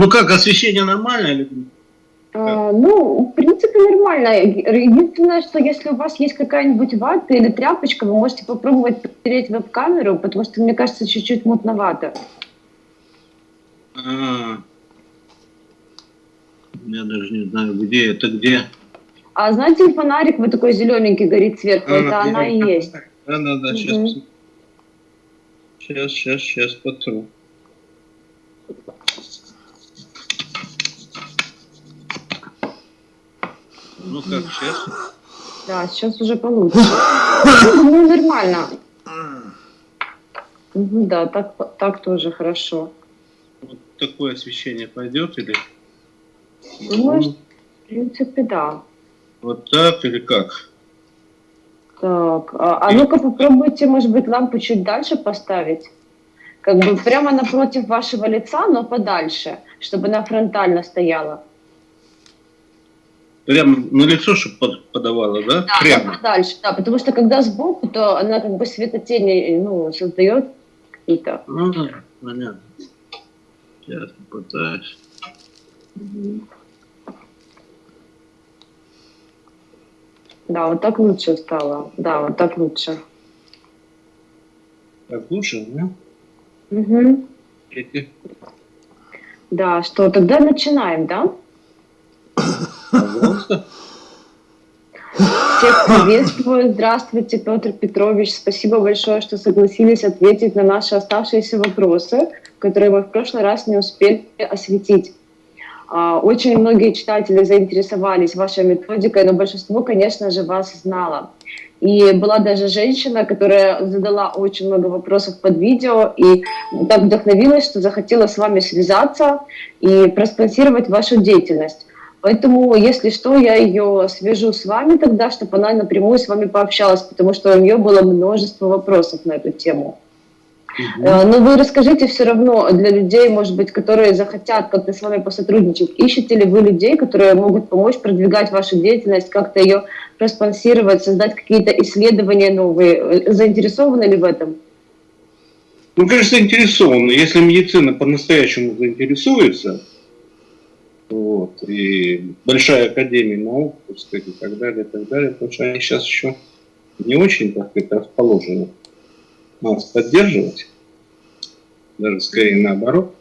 Ну как, освещение нормальное или а, ну, в принципе, нормально. Единственное, что если у вас есть какая-нибудь вата или тряпочка, вы можете попробовать потереть веб-камеру, потому что, мне кажется, чуть-чуть мутновато. А -а -а. Я даже не знаю, где это, где. А знаете, фонарик вот такой зелененький горит сверху, а, это она и есть. Да, да, да, сейчас. Сейчас, сейчас, сейчас потру. Ну как, сейчас? Да, сейчас уже получше. Ну, нормально. Да, так, так тоже хорошо. Вот такое освещение пойдет или? Думаю, ну, в принципе, да. Вот так или как? Так, а, а ну-ка попробуйте, может быть, лампу чуть дальше поставить. Как бы прямо напротив вашего лица, но подальше, чтобы она фронтально стояла. Прямо на лицо, чтобы подавала, да? Да, Прямо. дальше, да, потому что когда сбоку, то она как бы светотени ну, создает какие-то. Ну, понятно. Сейчас попытаюсь. Угу. Да, вот так лучше стало. Да, вот так лучше. Так лучше, да? Угу. Да, что, тогда начинаем, да? Всех приветствую. Здравствуйте, Петр Петрович. Спасибо большое, что согласились ответить на наши оставшиеся вопросы, которые мы в прошлый раз не успели осветить. А, очень многие читатели заинтересовались вашей методикой, но большинство, конечно же, вас знало. И была даже женщина, которая задала очень много вопросов под видео и так вдохновилась, что захотела с вами связаться и проспонсировать вашу деятельность. Поэтому, если что, я ее свяжу с вами тогда, чтобы она напрямую с вами пообщалась, потому что у нее было множество вопросов на эту тему. Угу. Но вы расскажите все равно для людей, может быть, которые захотят как-то с вами посотрудничать. Ищете ли вы людей, которые могут помочь продвигать вашу деятельность, как-то ее проспонсировать, создать какие-то исследования новые? Э, заинтересованы ли в этом? Ну, конечно, заинтересованы. Если медицина по-настоящему заинтересуется, вот, и большая академия наук, так сказать, и так далее, и так далее, потому что они сейчас еще не очень, так сказать, расположены нас поддерживать, даже скорее наоборот,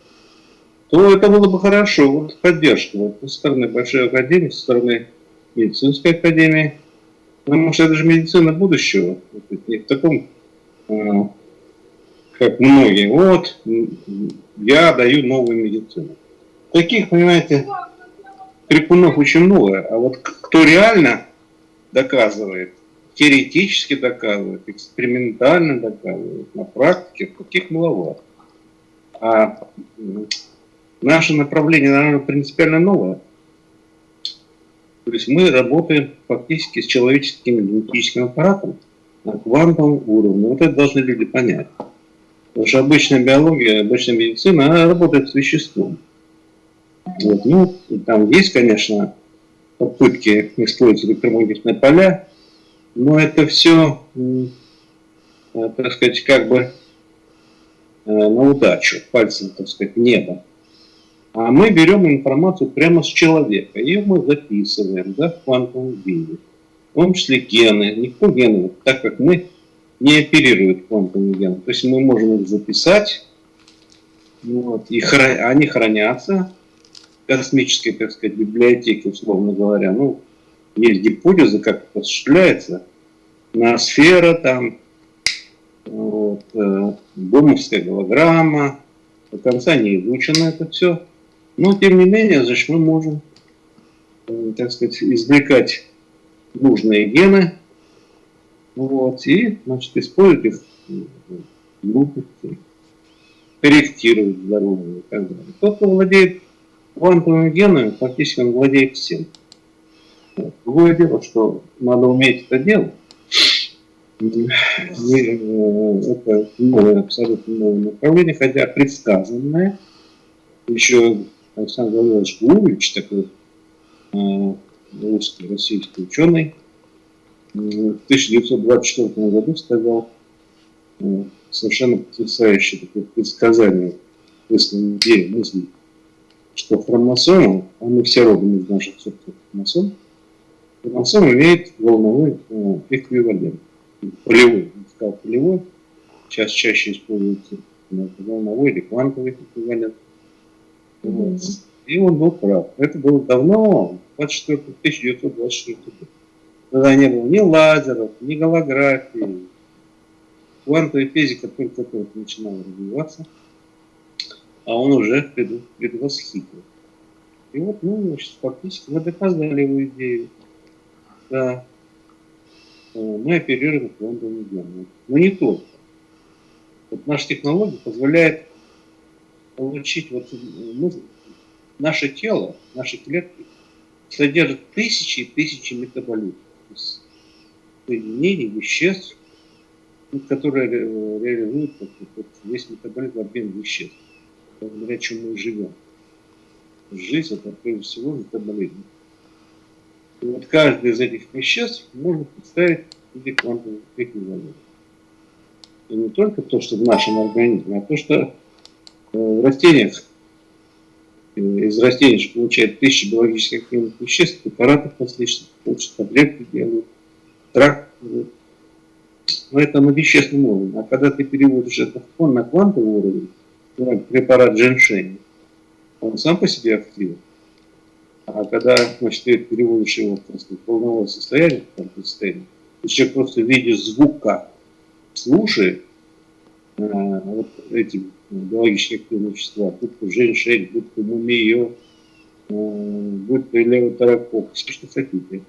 то это было бы хорошо. Вот поддержка вот, со стороны Большой Академии, со стороны медицинской академии. Потому что это же медицина будущего. Не в таком, а, как многие. Вот, я даю новую медицину. Таких, понимаете, крикунов очень много. А вот кто реально доказывает, теоретически доказывает, экспериментально доказывает, на практике таких маловато. А наше направление, наверное, принципиально новое. То есть мы работаем фактически с человеческим генетическим аппаратом на квантовом уровне. Вот это должны люди понять. Потому что обычная биология, обычная медицина, она работает с веществом. Вот. Ну, там есть, конечно, попытки использовать электромагнитные поля, но это все, э, так сказать, как бы э, на удачу, пальцем, так сказать, небо. А мы берем информацию прямо с человека, ее мы записываем да, в квантовом виде. В том числе гены. Никто гены, так как мы не оперирует квантовыми генами. То есть мы можем их записать, вот, и хран... они хранятся космической, так сказать, библиотеке, условно говоря. Ну, есть гипотеза, как это осуществляется. Ноосфера там, вот, э, бомовская голограмма, до конца не изучено это все. Но, тем не менее, значит, мы можем, э, так сказать, извлекать нужные гены, вот, и, значит, использовать их глупости, корректировать здоровье и так далее. Тот, кто владеет квантовыми генами, фактически он владеет всем. Другое дело, что надо уметь это делать. Э, это новое, абсолютно новое направление, хотя предсказанное. Еще Александр Владимирович Гуревич, такой э, русский, российский ученый, в 1924 году сказал э, совершенно потрясающее такое предсказание, мысли, мысли что хромосома, а мы все родом из наших собственных хромосом, хромосом имеет волновой э, эквивалент. Полевой, я сказал полевой, сейчас чаще используется волновой или квантовый эквивалент. Вот. И он был прав. Это было давно, 24, 1924 год. Тогда не было ни лазеров, ни голографии. Квантовая физика только-только начинала развиваться, а он уже предвосхитил. И вот, ну, значит, фактически мы доказали его идею. Да, э, мы оперируем квантовыми генами. Но не только. Вот наша технология позволяет получить, вот, мы, наше тело, наши клетки содержат тысячи и тысячи метаболитов, соединений, веществ, которые реализуют вот, весь метаболизм обмен веществ, благодаря чему мы живем. Жизнь это прежде всего метаболизм. И вот каждый из этих веществ можно представить в виде квантовых эквивалентов. И не только то, что в нашем организме, а то, что э, в растениях из растений получают тысячи биологических активных веществ, препаратов различных, получат таблетки делают, тракт но это на вещественном уровне. А когда ты переводишь это на квантовый уровень, препарат дженшень, он сам по себе активен. А когда значит, ты переводишь его просто в волновое состояние, в состояние, человек просто в виде звука слушает э, вот эти биологические активные вещества, будь то женьшень, будь то мумиё, э, будь то левотерапок, все что хотите.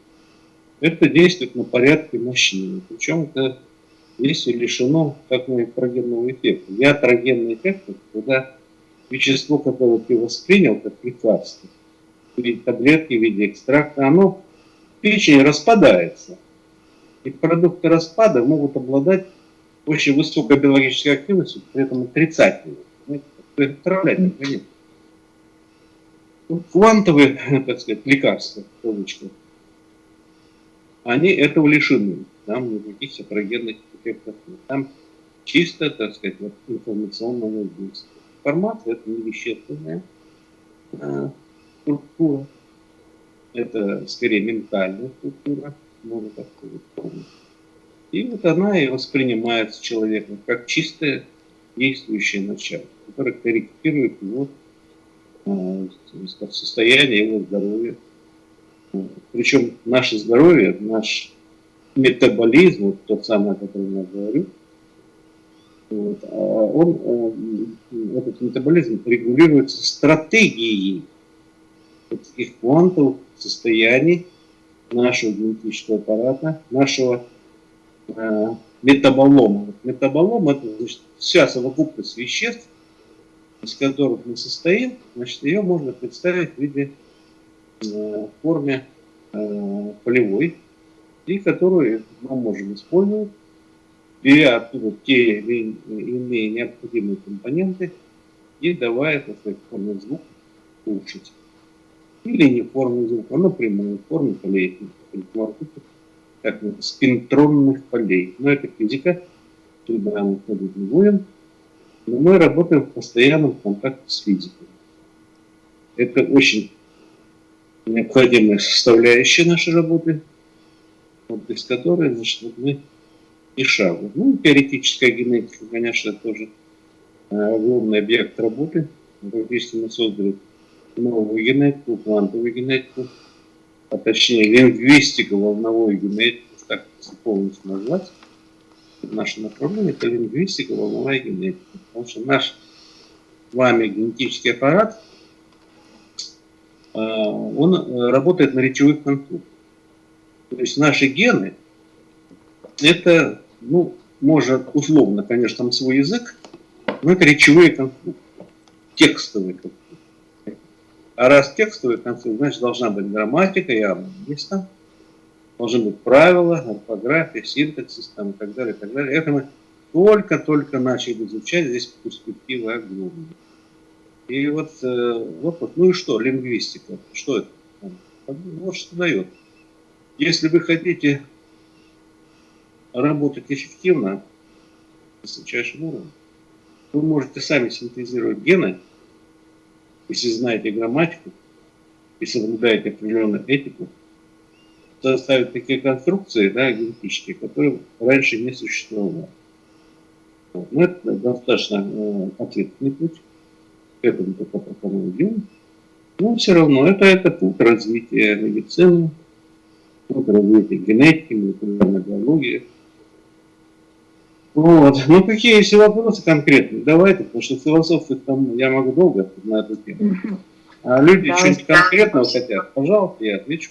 Это действует на порядке мощнее. Причем это действие лишено как ятрогенного эффекта. Ятрогенный эффект – когда вещество, которое ты воспринял как лекарство, в виде таблетки, в виде экстракта, оно в печени распадается. И продукты распада могут обладать очень высокой биологической активностью, при этом отрицательной. Это отравлять организм. Квантовые, так сказать, лекарства, кавычках, они этого лишены. Там никаких сапрогенных нет. Там чисто, так сказать, вот, информационное воздействие. Информация – это не вещественная а, структура, это скорее ментальная структура, можно так сказать. И вот она и воспринимается человеком как чистое действующее начало, которое корректирует его э, состояние, его здоровье. Причем наше здоровье, наш метаболизм, вот тот самый, о котором я говорю, вот, а он, э, этот метаболизм регулируется стратегией таких квантовых состояний нашего генетического аппарата, нашего э, метаболома. Метаболом – это значит, вся совокупность веществ, из которых мы состоим, значит, ее можно представить в виде э, форме э, полевой, и которую мы можем использовать, беря оттуда те или иные необходимые компоненты и давая, так сказать, звук улучшить. Или не в форме звука, а напрямую, в форме полей, как спинтронных полей. Но это физика, туда мы ходить не будем. Но мы работаем в постоянном контакте с физикой. Это очень необходимая составляющая нашей работы без которой значит, вот мы и шагу. Ну, теоретическая генетика, конечно, тоже э, огромный объект работы. Практически мы создали новую генетику, квантовую генетику, а точнее лингвистику, волновую генетику, так полностью назвать. Наше направление – это лингвистика, волновая генетика. Потому что наш с вами генетический аппарат, э, он э, работает на речевых конструктах. То есть наши гены, это, ну, может, условно, конечно, там свой язык, но это речевые конструкты, текстовые конструкты. А раз текстовые конструкты, значит, должна быть грамматика, есть там, должны быть правила, орфография, синтаксис там, и так далее, и так далее. Это мы только-только начали изучать, здесь перспективы огромные. И вот, э, вот, ну и что, лингвистика, что это? Вот что дает. Если вы хотите работать эффективно, высочайшем уровне, вы можете сами синтезировать гены если знаете грамматику и соблюдаете определенную этику, составить такие конструкции, да, генетические, которые раньше не существовало. Но это достаточно э, ответственный путь. К этому только пока мы идем. Но все равно это, это путь развития медицины, путь развития генетики, молекулярной биологии. Вот. Ну, какие есть вопросы конкретные? Давайте, потому что философы там я могу долго на эту тему. А люди да, что-нибудь конкретного хотят, пожалуйста, я отвечу.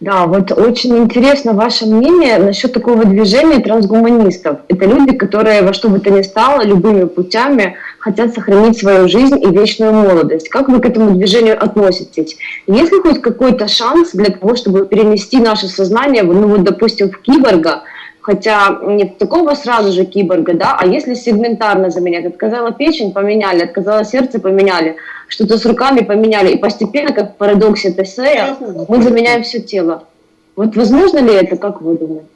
Да, вот очень интересно ваше мнение насчет такого движения трансгуманистов. Это люди, которые во что бы то ни стало, любыми путями хотят сохранить свою жизнь и вечную молодость. Как вы к этому движению относитесь? Есть ли хоть какой-то шанс для того, чтобы перенести наше сознание, ну вот, допустим, в киборга, хотя не такого сразу же киборга, да, а если сегментарно заменять, отказала печень, поменяли, отказала сердце, поменяли, что-то с руками поменяли, и постепенно, как в парадоксе Тесея, мы заменяем все тело. Вот возможно ли это, как вы думаете?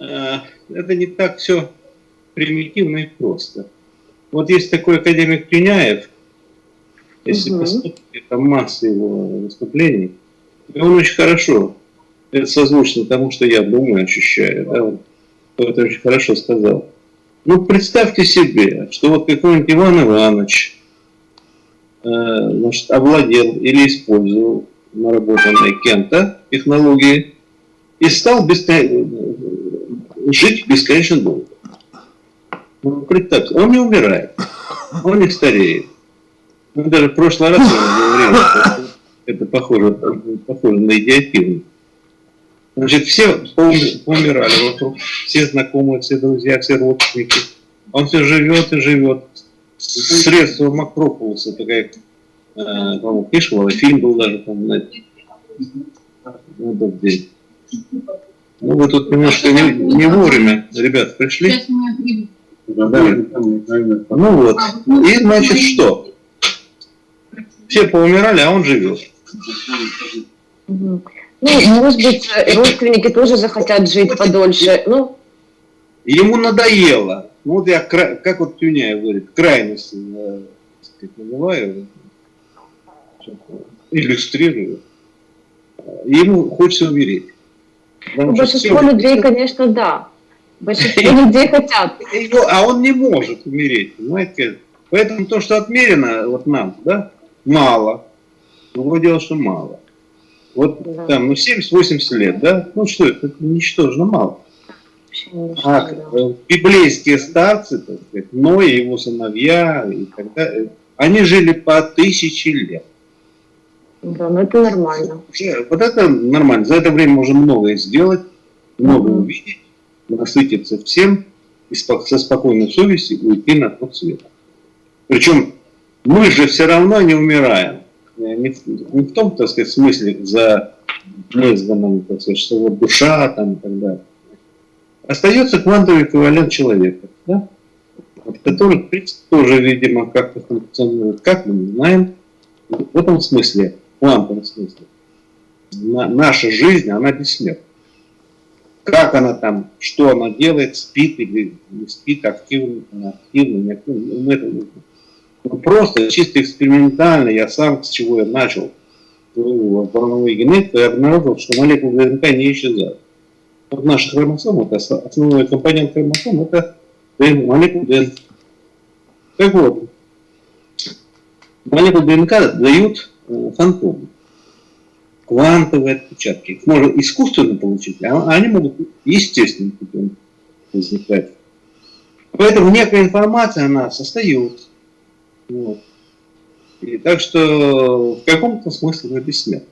Э, это не так все примитивно и просто. Вот есть такой академик Пеняев, если угу. посмотрите там масса его выступлений, и он очень хорошо это созвучно тому, что я думаю, ощущаю, да, вот, это очень хорошо сказал. Ну, представьте себе, что вот какой-нибудь Иван Иванович э, значит, овладел или использовал наработанные кем-то технологии и стал бескон... жить бесконечно долго. Ну, представьте, он не умирает, он не стареет. Ну, даже в прошлый раз я говорил, это похоже, похоже на идиотизм. Значит, все умирали вокруг, все знакомые, все друзья, все родственники. Он все живет и живет. Средства Макрополуса, такая, э, по-моему, книжка фильм был даже, там, на день. Ну, вы тут немножко не, не вовремя, ребят, пришли. Да. Ну вот. И, значит, что? Все поумирали, а он живет. Ну, может быть, родственники тоже захотят жить подольше. Ну. Ему надоело. Ну, вот я, как вот Тюняев говорит, крайности э, сказать, называю, иллюстрирую. Ему хочется умереть. Ну, большинство людей, конечно, да. Большинство людей хотят. А он не может умереть, понимаете? Поэтому то, что отмерено вот нам, да, мало. Другое дело, что мало. Вот да. там, ну, 70-80 лет, да? Ну что это, это ничтожно мало. А да. библейские старцы, так сказать, Ной и его сыновья, и тогда, они жили по тысячи лет. Да, ну это нормально. Вот это нормально. За это время можно многое сделать, многое mm увидеть, насытиться всем и со спокойной совестью уйти на тот свет. Причем мы же все равно не умираем не в, не в том, так сказать, смысле за неизданным, так сказать, что вот душа там и так далее. Остается квантовый эквивалент человека, да? вот, который, в принципе, тоже, видимо, как-то функционирует. Как мы не знаем, в этом смысле, в квантовом смысле, на, наша жизнь, она бессмертна. Как она там, что она делает, спит или не спит, активно, активно, не знаем. Ну, просто чисто экспериментально, я сам, с чего я начал волновую генетику, я обнаружил, что молекулы ДНК не исчезают. Вот наша хромосома, это основной компонент хромосом, это молекулы ДНК. Так вот, молекулы ДНК дают э, фантомы, квантовые отпечатки. Их можно искусственно получить, а они могут естественным путем возникать. Поэтому некая информация, она остается. Вот. И так что в каком-то смысле это бессмертно.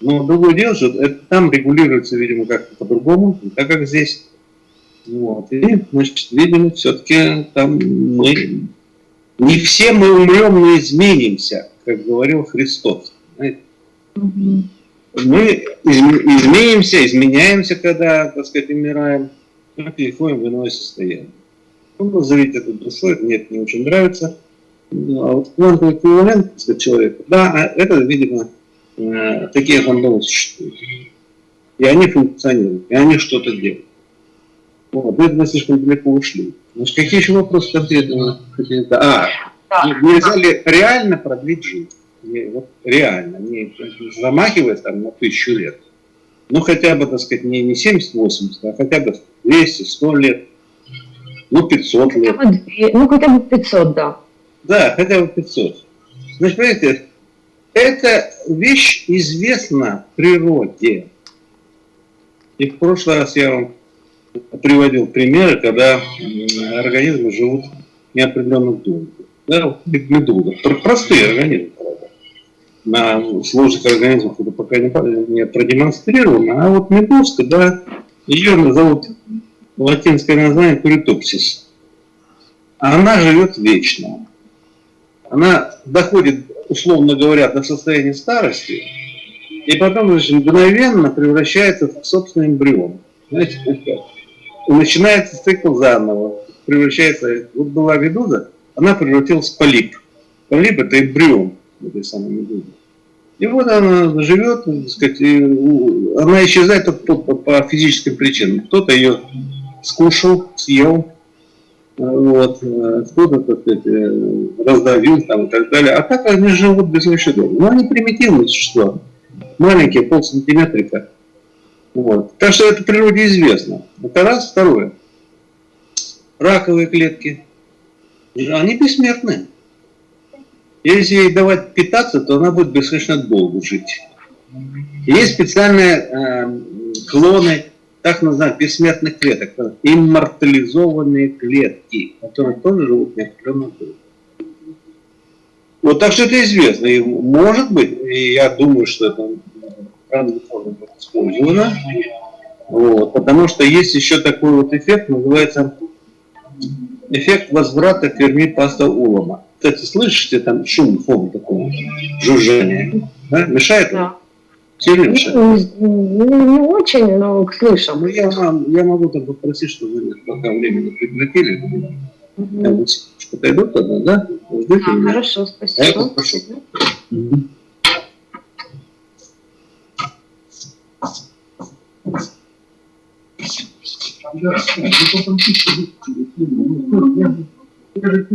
Но другое дело, что это там регулируется, видимо, как-то по-другому, так как здесь. Вот. И, значит, видимо, все-таки там мы... Не все мы умрем, но изменимся, как говорил Христос. Мы изменимся, изменяемся, когда, так сказать, умираем, мы переходим в иное состояние. Ну, назовите это душой, мне это не очень нравится. Ну, а вот квантовый эквивалент человека, да, а это, видимо, э, такие фандомы существуют. И они функционируют, и они что-то делают. Вот, это мы слишком далеко ушли. Значит, какие еще вопросы конкретно? А, да, нельзя ли реально продлить жизнь? Вот реально, не замахиваясь там на тысячу лет. Ну, хотя бы, так сказать, не, не 70-80, а хотя бы 200, 100 лет, ну, 500 лет. Ну, хотя бы 500, да. Да, хотя бы 500. Значит, понимаете, эта вещь известна в природе. И в прошлый раз я вам приводил примеры, когда организмы живут неопределенным долго. Да, медуза. Простые организмы. На сложных организмах это пока не, не продемонстрировано. А вот медузка, да, ее назовут латинское название куритопсис. Она живет вечно. Она доходит, условно говоря, до состояния старости, и потом значит, мгновенно превращается в собственный эмбрион. Знаете, и начинается цикл заново. Превращается, вот была медуза, она превратилась в полип. Полип это эмбрион этой самой медузы. И вот она живет, так сказать, она исчезает только по, по физическим причинам. Кто-то ее скушал, съел, вот, кто-то, так сказать, э, раздавил там и так далее. А так они живут без долго. Но они примитивные существа, маленькие, полсантиметрика. Вот. Так что это природе известно. Это раз. Второе. Раковые клетки. Они бессмертны. Если ей давать питаться, то она будет бесконечно долго жить. Есть специальные э, клоны так называемых бессмертных клеток, иммортализованные клетки, которые тоже живут неопределенно долго. Вот так что это известно. И может быть, и я думаю, что это правильно будет использовано. Вот, потому что есть еще такой вот эффект, называется эффект возврата Ферми Паста Улома. Кстати, слышите там шум, фон такой, жужжание? Да? Мешает? Да. Сильно мешает? Ну, не очень, но слышим. Ну, я, я могу там попросить, чтобы вы пока времени прекратили. Угу. Я вот подойду тогда, да? Ждите а, меня. Хорошо, спасибо. А я попрошу. Угу.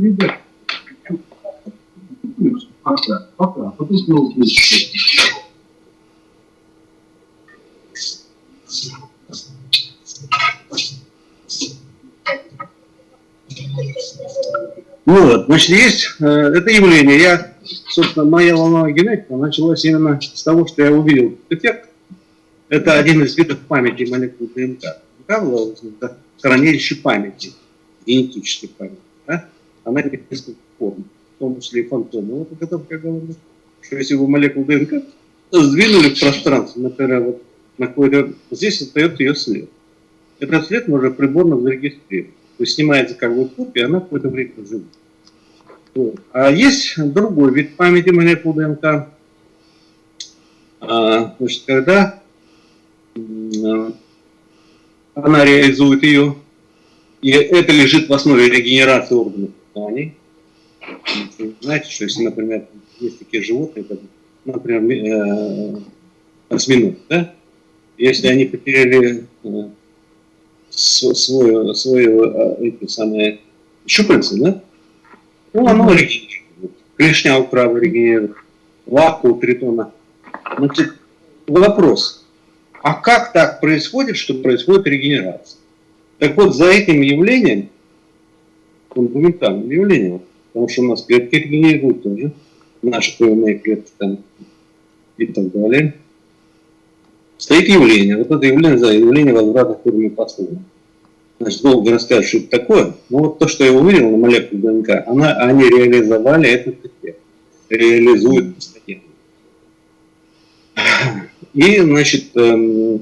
Да, Пока, пока, потом Ну вот, значит, есть э, это явление. Я, собственно, моя волновая генетика началась именно с того, что я увидел эффект. Это один из видов памяти молекул ДНК. ДНК это хранилище памяти, генетической памяти. Да? Она имеет несколько форм, том числе и фантомы. Вот о котором я говорю. Что если вы молекулу ДНК сдвинули в пространство, например, вот на какой-то, здесь остается ее след. Этот след можно приборно зарегистрировать. То есть снимается как бы копия, она какое-то время живет. Вот. А есть другой вид памяти молекул ДНК. А, значит, когда а, она реализует ее, и это лежит в основе регенерации органов Знаете, что если, например, есть такие животные, как, например, э, осьминог, да? Если они потеряли э, свое, свое а, эти самые щупальца, да? Ну, оно регенерирует. Клешня у крабы регенерирует, лапка у тритона. Значит, вопрос. А как так происходит, что происходит регенерация? Так вот, за этим явлением, фундаментальным явлением, потому что у нас клетки регенерируют тоже, наши кровяные клетки там и так далее, стоит явление. Вот это явление, за явление возврата формы послуги. Значит, долго рассказать, что это такое. Но вот то, что я увидел на молекуле ДНК, она, они реализовали этот эффект. Реализуют постоянно. И, значит, эм,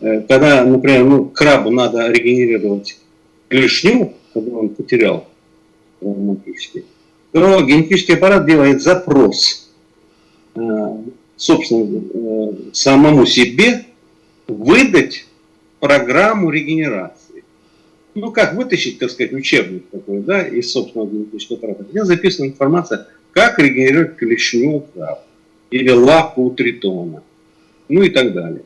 э, когда, например, ну, крабу надо регенерировать клешню, когда он потерял травматически, то генетический аппарат делает запрос э, собственно, э, самому себе выдать программу регенерации. Ну, как вытащить, так сказать, учебник такой, да, из собственного генетического аппарата, где записана информация, как регенерировать клешню краб или лапку у тритона, ну и так далее.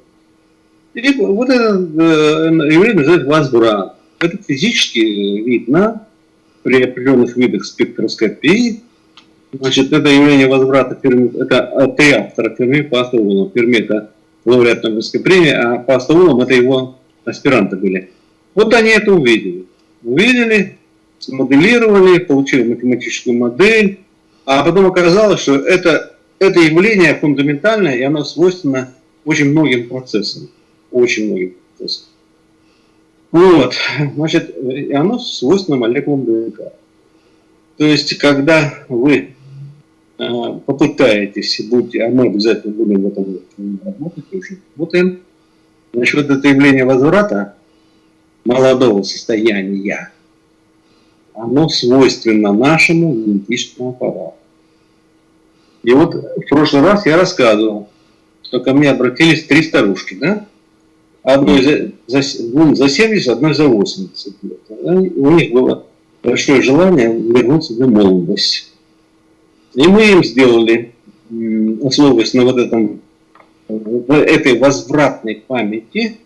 И вот это э, явление называется возврат. Это физически видно при определенных видах спектроскопии, Значит, это явление возврата Ферми, это три автора Ферми по Астаулу. Ферми это лауреат Нобелевской премии, а по Астаулам это его аспиранты были. Вот они это увидели. Увидели, смоделировали, получили математическую модель, а потом оказалось, что это, это явление фундаментальное, и оно свойственно очень многим процессам. Очень многим процессам. Вот, значит, и оно свойственно молекулам ДНК. То есть, когда вы а, попытаетесь, будете, а мы обязательно будем в этом работать, уже работаем, вот это явление возврата молодого состояния, оно свойственно нашему генетическому аппарату. И вот в прошлый раз я рассказывал, что ко мне обратились три старушки, да? Одной за, за, двум за 70, одной за 80 лет. У них было большое желание вернуться в молодость. И мы им сделали, основываясь на вот этом, этой возвратной памяти,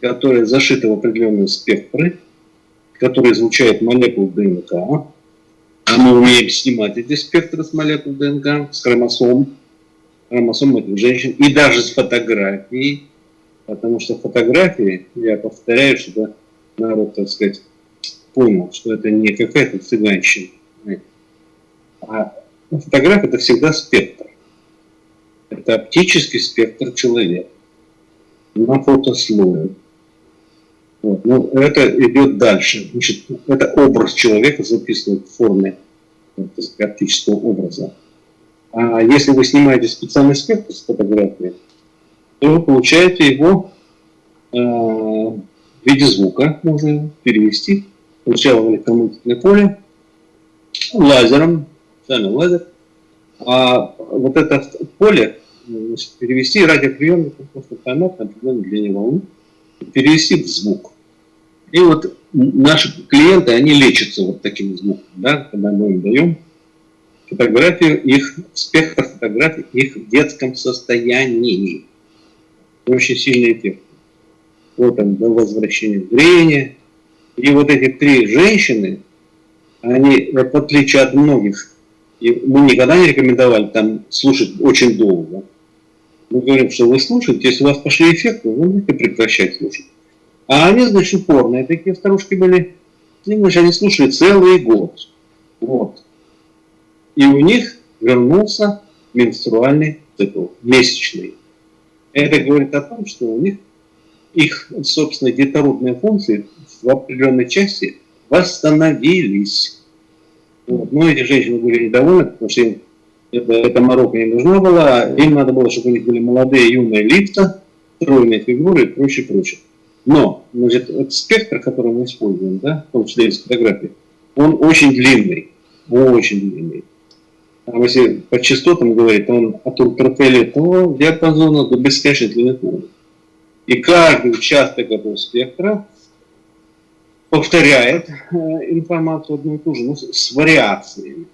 которая зашита в определенные спектры, которые излучают молекулы ДНК, а мы умеем снимать эти спектры с молекул ДНК, с хромосом, хромосом этих женщин, и даже с фотографией, потому что фотографии, я повторяю, чтобы народ, так сказать, понял, что это не какая-то цыганщина, а фотография это всегда спектр. Это оптический спектр человека на фотослое. Вот. Ну, это идет дальше. Значит, это образ человека записан в форме сказать, оптического образа. А если вы снимаете специальный спектр с фотографии, то вы получаете его э, в виде звука, можно перевести. Сначала в электромагнитное поле, лазером, сами лазер, а вот это поле значит, перевести радиоприемник, просто поймать на определенной длине волны, перевести в звук. И вот наши клиенты, они лечатся вот таким звуком, да, когда мы им даем фотографию их, спектр фотографий их в детском состоянии. Очень сильный эффект. Вот там возвращение зрения, и вот эти три женщины, они, в отличие от многих, и мы никогда не рекомендовали там слушать очень долго. Мы говорим, что вы слушаете, если у вас пошли эффекты, вы можете прекращать слушать. А они, значит, упорные такие старушки были. И, значит, они слушали целый год. Вот. И у них вернулся менструальный цикл, месячный. Это говорит о том, что у них их, собственно, детородные функции в определенной части восстановились. Вот. Но эти женщины были недовольны, потому что им это, эта морока не нужна была, им надо было, чтобы у них были молодые, юные лица, стройные фигуры и прочее, прочее. Но, значит, этот спектр, который мы используем, да, в том числе из фотографии, он очень длинный, очень длинный. Если по частотам говорить, он от ультрафиолетового диапазона до бесконечной длины волны. И каждый участок этого спектра повторяет э, информацию одну и ту же, но с вариациями.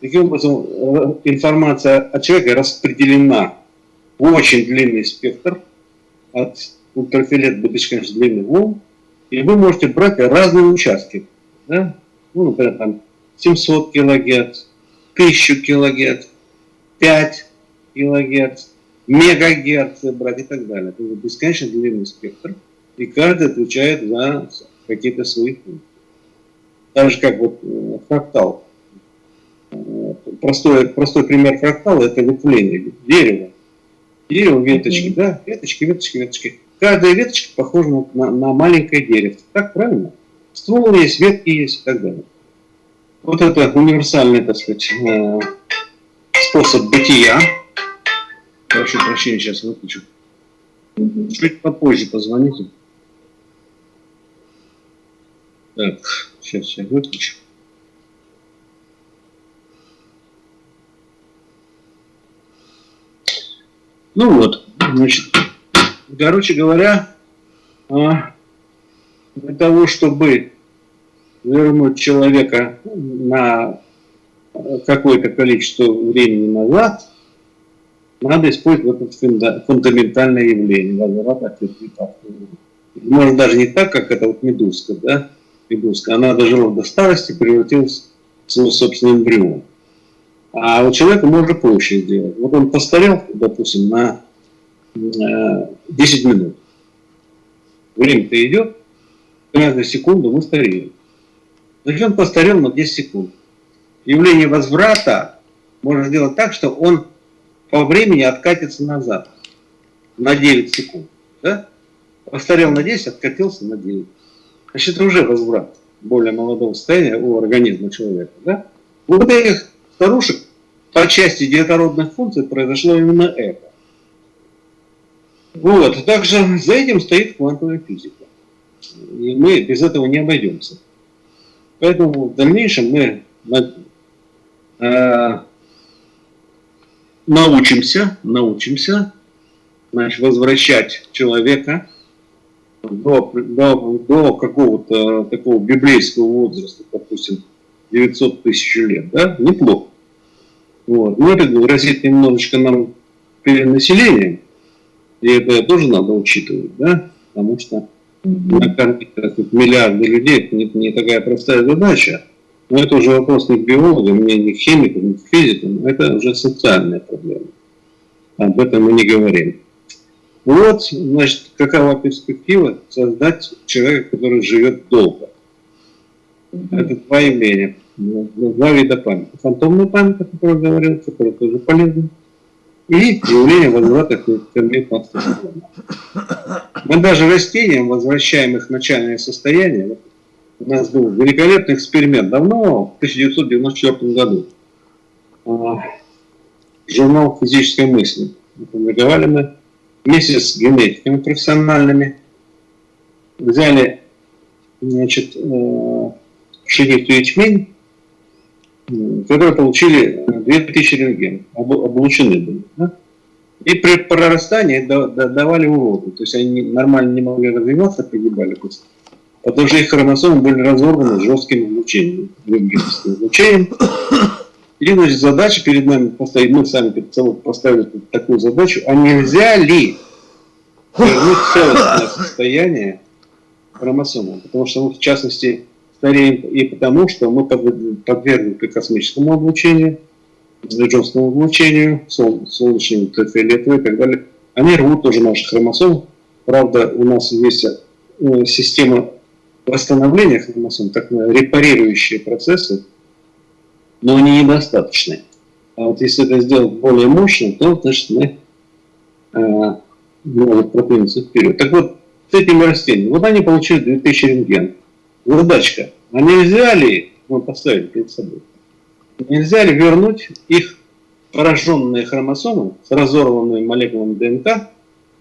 Таким образом, э, информация от человека распределена в очень длинный спектр, от ультрафиолет до бесконечно длинных волн, и вы можете брать разные участки. Да? Ну, например, там 700 килогерц, 1000 килогерц, 5 килогерц, мегагерцы брать и так далее. Это бесконечно длинный спектр, и каждый отвечает за какие-то свои функции. Так же, как вот э, фрактал. Э, простой, простой пример фрактала – это ветвление дерева. Дерево, веточки, mm-hmm. да, веточки, веточки, веточки. Каждая веточка похожа на, на маленькое дерево. Так правильно? Ствол есть, ветки есть и так далее. Вот это универсальный, так сказать, э, способ бытия. Прошу прощения, сейчас выключу. Чуть попозже позвоните. Так, сейчас я выключу. Ну вот, значит, короче говоря, а, для того, чтобы вернуть человека на какое-то количество времени назад, надо использовать это фундаментальное явление, возврат от Может даже не так, как это вот медузка, да? Медузка. Она дожила до старости, превратилась в свой собственный эмбрион. А у человека можно проще сделать. Вот он постарел, допустим, на 10 минут. Время-то идет, каждую секунду мы стареем. Значит, он постарел на 10 секунд. Явление возврата можно сделать так, что он по времени откатится назад на 9 секунд. Да? Постарел на 10, откатился на 9. Значит, уже возврат более молодого состояния у организма человека. Да? У вот этих старушек по части детородных функций произошло именно это. Вот, также за этим стоит квантовая физика. И мы без этого не обойдемся. Поэтому в дальнейшем мы э, научимся, научимся значит, возвращать человека до, до, до какого-то такого библейского возраста, допустим, 900 тысяч лет, да, неплохо. Вот. Но это грозит немножечко нам перенаселением, и это тоже надо учитывать, да, потому что накормить миллиарды людей это не, не такая простая задача. Но это уже вопрос не к биологам, не, не к химикам, не к физикам, это уже социальная проблема. Об этом мы не говорим. Вот, значит, какова перспектива создать человека, который живет долго. Это два явления, два вида памяти. Фантомная память, о которой я говорил, которая тоже полезна и явление возврата к интермитности. Мы даже растениям возвращаем их начальное состояние. У нас был великолепный эксперимент давно, в 1994 году. А, журнал физической мысли. Опубликовали мы вместе с генетиками профессиональными. Взяли значит, пшеницу э, ячмень, которые получили 2000 рентген, облучены были. Да? И при прорастании давали уроды. То есть они нормально не могли развиваться, погибали просто. Потому что их хромосомы были разорваны жестким излучением, излучением. И значит, задача перед нами поставить, мы сами перед поставили такую задачу, а нельзя ли вернуть целостное состояние хромосомы? Потому что, в частности, стареем и потому, что мы подвергнуты космическому облучению, джонскому облучению, солнечному, ультрафиолетовому и так далее. Они рвут тоже наши хромосомы. Правда, у нас есть э, система восстановления хромосом, так называемые репарирующие процессы, но они недостаточны. А вот если это сделать более мощно, то, значит, мы э, можем продвинуться вперед. Так вот, с этими растениями, вот они получили 2000 рентген. Задачка, а нельзя ли, мы поставили перед собой, нельзя ли вернуть их пораженные хромосомы с разорванными молекулами ДНК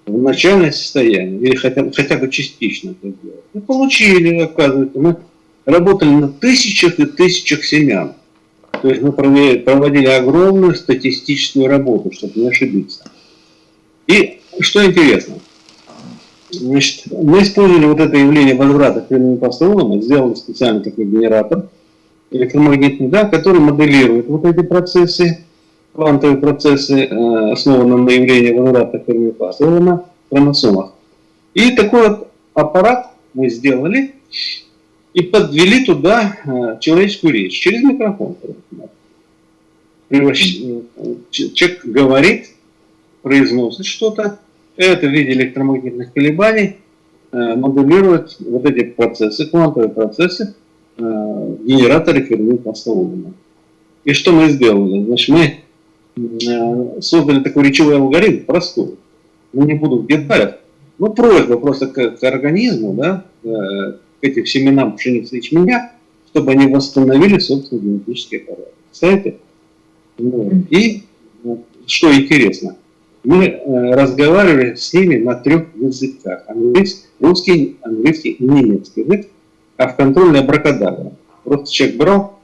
в начальное состояние, или хотя, хотя бы частично это сделать. Мы получили, оказывается, мы работали на тысячах и тысячах семян. То есть мы проводили огромную статистическую работу, чтобы не ошибиться. И что интересно, значит, мы использовали вот это явление возврата к временным постулам, сделали специальный такой генератор электромагнитный, да, который моделирует вот эти процессы, квантовые процессы, э, основанные на явлении возврата к временным постулам на хромосомах. И такой вот аппарат мы сделали и подвели туда э, человеческую речь через микрофон. Человек говорит, произносит что-то, это в виде электромагнитных колебаний э, моделирует вот эти процессы, квантовые процессы э, в генераторе Ферми-Паслоудина. И что мы сделали? Значит, мы э, создали такой речевой алгоритм, простой. Ну, не буду в деталях. Ну, просьба просто к, к организму, да, к этим семенам пшеницы и ячменя, чтобы они восстановили собственный генетический аппарат. Представляете? Ну, и что интересно, мы э, разговаривали с ними на трех языках. Английский, русский, английский немецкий язык, а в контрольной абракадабра. Просто человек брал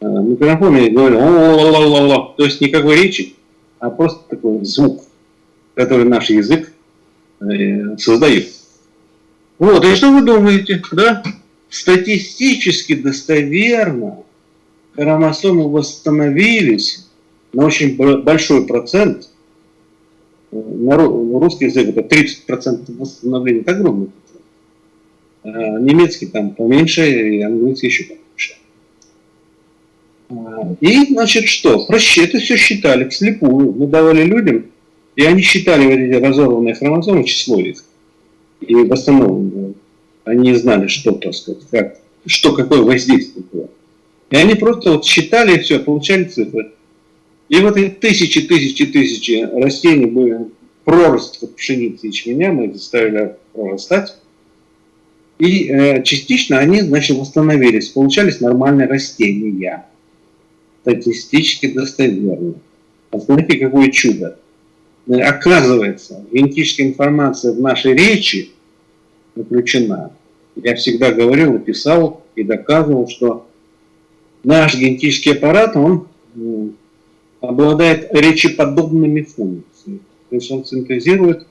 э, микрофон и говорил о то есть никакой речи, а просто такой звук, который наш язык э, создает. Вот, и что вы думаете, да? Статистически достоверно хромосомы восстановились на очень большой процент – на русский язык это 30% восстановления, это огромный процент. А немецкий там поменьше, и английский еще поменьше. А, И, значит, что? Это все считали вслепую. Мы давали людям, и они считали вот эти разорванные хромозомы, число их, и восстановленные. Они знали, что, так сказать, как, что, какое воздействие было. И они просто вот считали и все, получали цифры. И вот эти тысячи, тысячи, тысячи растений были пророст пшеницы и ячменя, мы их заставили прорастать. И э, частично они, значит, восстановились, получались нормальные растения. Статистически достоверно. Посмотрите, какое чудо. Э, оказывается, генетическая информация в нашей речи заключена. Я всегда говорил писал, и доказывал, что наш генетический аппарат, он обладает речеподобными функциями. То есть он синтезирует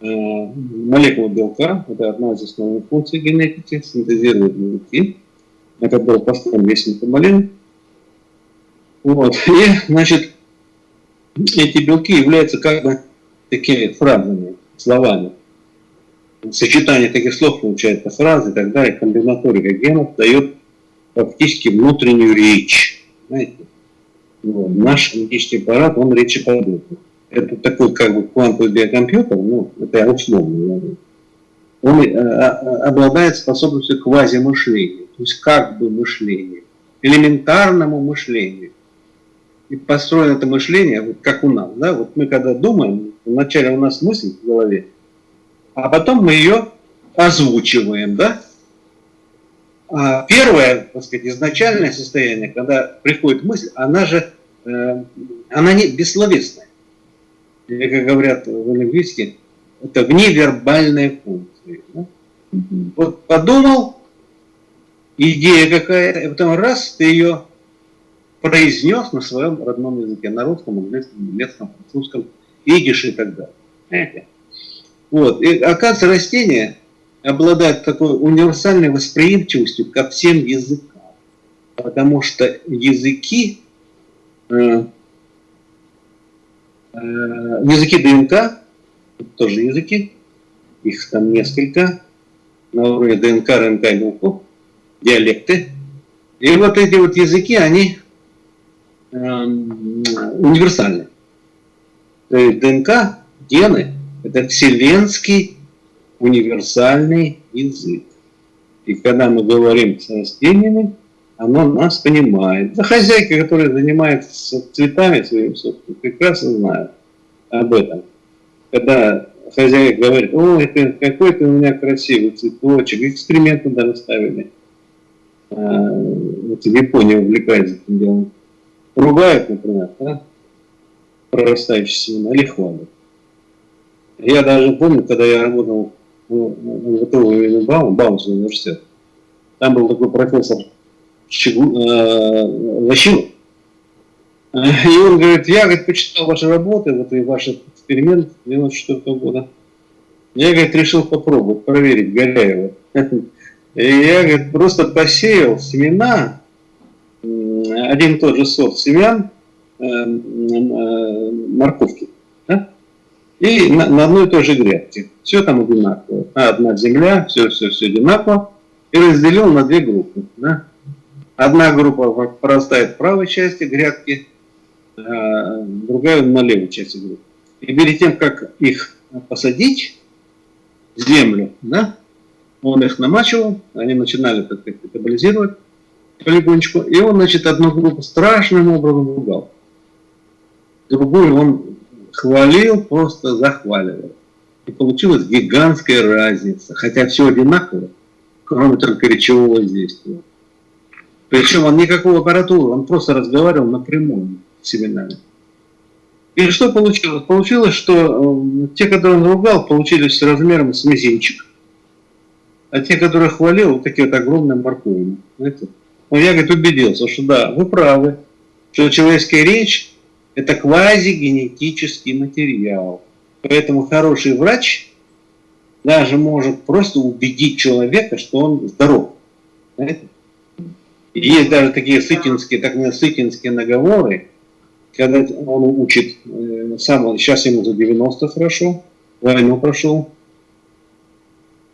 э, молекулу белка, это одна из основных функций генетики, синтезирует белки. Это был построен весь метаболизм. Вот. И, значит, эти белки являются как бы такими фразами, словами. Сочетание таких слов получается фразы и так далее, комбинаторика генов дает фактически внутреннюю речь. Знаете? Вот. Наш генетический аппарат, он речеподобный. Это такой как бы квантовый биокомпьютер, ну, это я условно говорю. Он э, обладает способностью квазимышления, то есть как бы мышления, элементарному мышлению. И построено это мышление, вот как у нас, да, вот мы когда думаем, вначале у нас мысль в голове, а потом мы ее озвучиваем, да, а первое, так сказать, изначальное состояние, когда приходит мысль, она же, она не бессловесная. Или, как говорят в лингвистике, это вневербальные функции. Да? Вот подумал, идея какая-то, и потом раз, ты ее произнес на своем родном языке, на русском, английском, немецком, французском, идиш и так далее. Вот. И оказывается, растение обладает такой универсальной восприимчивостью ко всем языкам. Потому что языки, э, э, языки ДНК, тоже языки, их там несколько, на уровне ДНК, РНК и белков, диалекты. И вот эти вот языки, они э, универсальны. То есть ДНК, гены, это вселенский универсальный язык. И когда мы говорим с растениями, оно нас понимает. Да хозяйка, которая занимается цветами своими собственными, прекрасно знает об этом. Когда хозяйка говорит, о, это какой-то у меня красивый цветочек, эксперименты даже ставили. А, вот в Японии увлекается этим делом. Ругают, например, да? прорастающие семена или. Я даже помню, когда я работал ВТУ Баум, Баумский университет. Там был такой профессор Щегу, э, Ващилов. И он говорит, я говорит, почитал ваши работы, вот и ваш эксперимент 94 года. Я, говорит, решил попробовать, проверить Горяева. И я, говорит, просто посеял семена, один и тот же сорт семян э, э, морковки. И на, на одной и той же грядке. Все там одинаково. Одна земля, все, все, все одинаково. И разделил на две группы. Да? Одна группа прорастает в правой части грядки, а другая на левой части группы. И перед тем, как их посадить в землю, да, он их намачивал, они начинали так сказать, метаболизировать полигончику, и он, значит, одну группу страшным образом ругал. Другую он хвалил, просто захваливал. И получилась гигантская разница, хотя все одинаково, кроме только речевого воздействия. Причем он никакого аппаратуры, он просто разговаривал напрямую с семенами. И что получилось? Получилось, что э, те, которые он ругал, получились размером с мизинчик. А те, которые хвалил, вот такие вот огромные морковины. Знаете? Но я, говорит, убедился, что да, вы правы, что человеческая речь это квазигенетический материал. Поэтому хороший врач даже может просто убедить человека, что он здоров. Знаете? Есть даже такие сытинские, так называемые сытинские наговоры, когда он учит, э, сам, сейчас ему за 90 хорошо, войну прошел.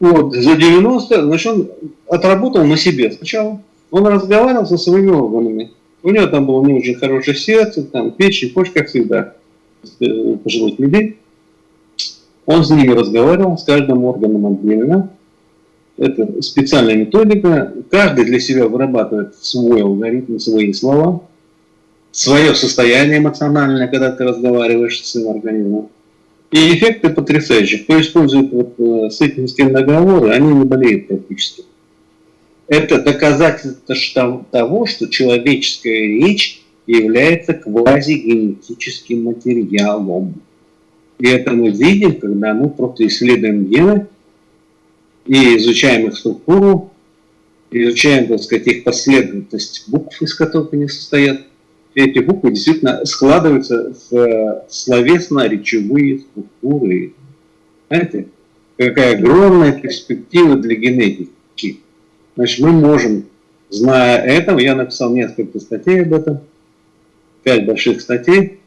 Вот, за 90, значит, он отработал на себе сначала. Он разговаривал со своими органами У него там было не очень хорошее сердце, там печень, почка, как всегда, э, пожилых людей. Он с ними разговаривал, с каждым органом отдельно. Это специальная методика. Каждый для себя вырабатывает свой алгоритм, свои слова, свое состояние эмоциональное, когда ты разговариваешь с своим организмом. И эффекты потрясающие. Кто использует вот, э, с этим с кем договоры, они не болеют практически. Это доказательство того, что человеческая речь является квазигенетическим материалом. И это мы видим, когда мы просто исследуем гены и изучаем их структуру, изучаем, так сказать, их последовательность букв, из которых они состоят. И эти буквы действительно складываются в словесно-речевые структуры. Знаете, какая огромная перспектива для генетики. Значит, мы можем, зная это, я написал несколько статей об этом, пять больших статей,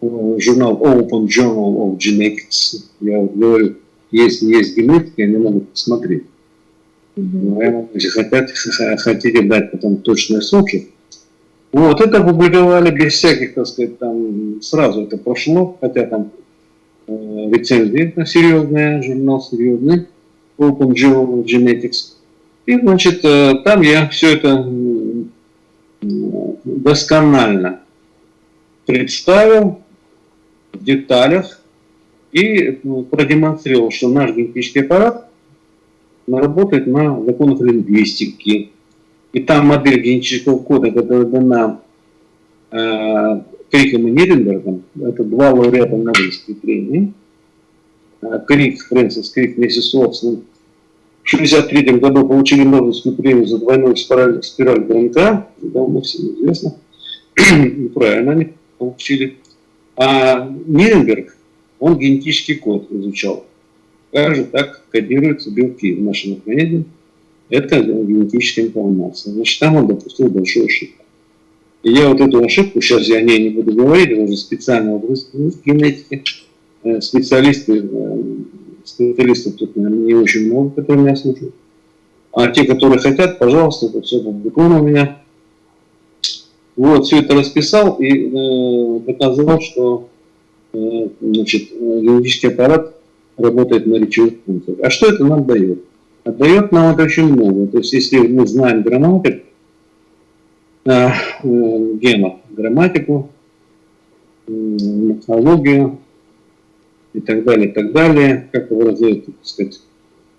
журнал Open Journal of Genetics. Я говорю, если есть генетика, они могут посмотреть. Но если хотят, хотите дать потом точные сроки. Вот, это публиковали без всяких, так сказать, там, сразу это прошло, хотя там э, рецензии серьезные, журнал серьезный, Open Genetics. И, значит, э, там я все это досконально представил, в деталях и ну, продемонстрировал, что наш генетический аппарат работает на законах лингвистики. И там модель генетического кода, которая дана э, Криком и Ниренбергом, это два лауреата Нобелевской премии, э, Крик, Фрэнсис Крик вместе с Уотсоном, в 1963 году получили Нобелевскую премию за двойную спираль, спираль ДНК, давно всем известно, правильно они получили. А Ниренберг, он генетический код изучал. Как же так кодируются белки в нашем организме? Это генетическая информация. Значит, там он допустил большую ошибку. И я вот эту ошибку, сейчас я о ней не буду говорить, это уже специально в генетике, э, специалисты, э, специалистов тут, наверное, не очень много, которые меня слушают. А те, которые хотят, пожалуйста, это все опубликовано у меня. Вот, все это расписал и э, доказал, что значит, лингвистический аппарат работает на речевых функциях. А что это нам дает? Отдает нам это очень много. То есть, если мы знаем грамматику, э, э, генов, грамматику, э, морфологию и так далее, и так далее, как его раздают, так сказать,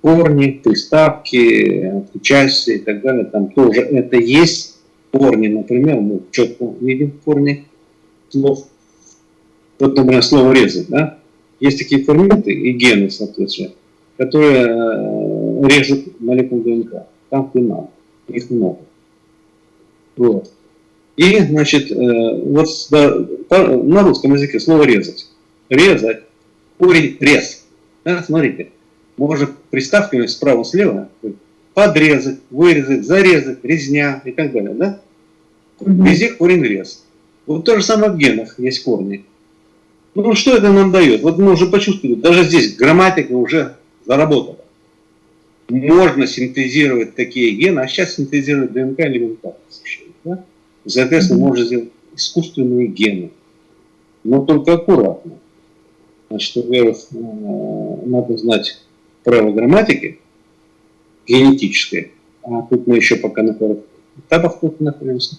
корни, приставки, части и так далее, там тоже это есть корни, например, мы четко видим корни слов. Вот, например, слово резать, да? Есть такие ферменты и гены, соответственно, которые э, режут молекулы ДНК. Там надо. Их много. Вот. И, значит, э, вот да, на русском языке слово резать. Резать. Корень рез. Да, смотрите. Можно приставками справа-слева подрезать, вырезать, зарезать, резня и так далее, да? Везде корень рез. Вот то же самое в генах есть корни. Ну что это нам дает? Вот мы уже почувствовали, даже здесь грамматика уже заработала. Можно синтезировать такие гены, а сейчас синтезировать ДНК элементарно совершенно. Да? Соответственно, mm можно сделать искусственные гены. Но только аккуратно. Значит, во-первых, э, надо знать правила грамматики, генетической, а тут мы еще пока на первых этапах тут находимся.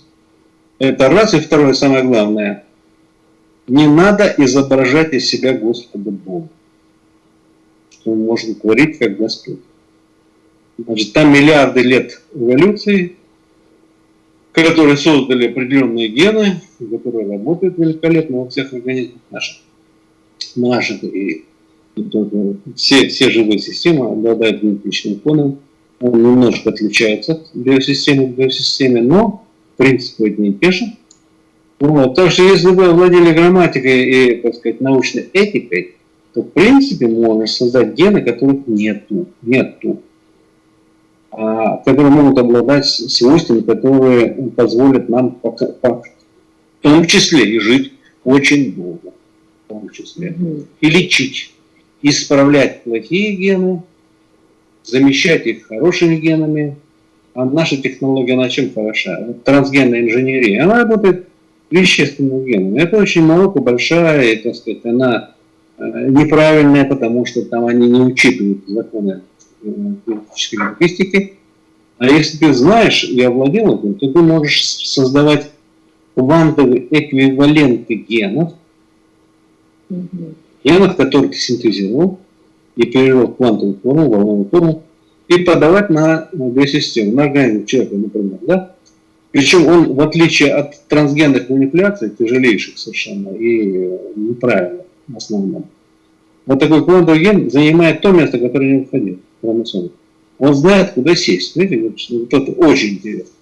Это раз. И второе, самое главное, не надо изображать из себя Господа Бога, что он может творить как Господь. Значит, там миллиарды лет эволюции, которые создали определенные гены, которые работают великолепно во всех организмах наших. наших и все, все живые системы обладают генетичным фоном. Он немножко отличается от биосистемы к биосистеме, но принцип одни и те же. Вот. Так что если вы владели грамматикой и, так сказать, научной этикой, то в принципе можно создать гены, которых нету. нету а, которые могут обладать свойствами, которые позволят нам пока, в том числе и жить очень долго, в том числе, и лечить, исправлять плохие гены, замещать их хорошими генами, А наша технология на чем хороша? Трансгенная инженерия. Она работает вещественным геном. Это очень наука большая, и, так сказать, она э, неправильная, потому что там они не учитывают законы э, генетической лингвистики. А если ты знаешь и овладел этим, то ты можешь создавать квантовые эквиваленты генов, генов, которые ты синтезировал и перевел в квантовую форму, волновую форму, и подавать на две системы, на организм человека, например, да? Причем он, в отличие от трансгенных манипуляций, тяжелейших совершенно и неправильных в основном, вот такой ген занимает то место, которое необходимо в хромосоме. Он знает, куда сесть. Видите, вот это очень интересно.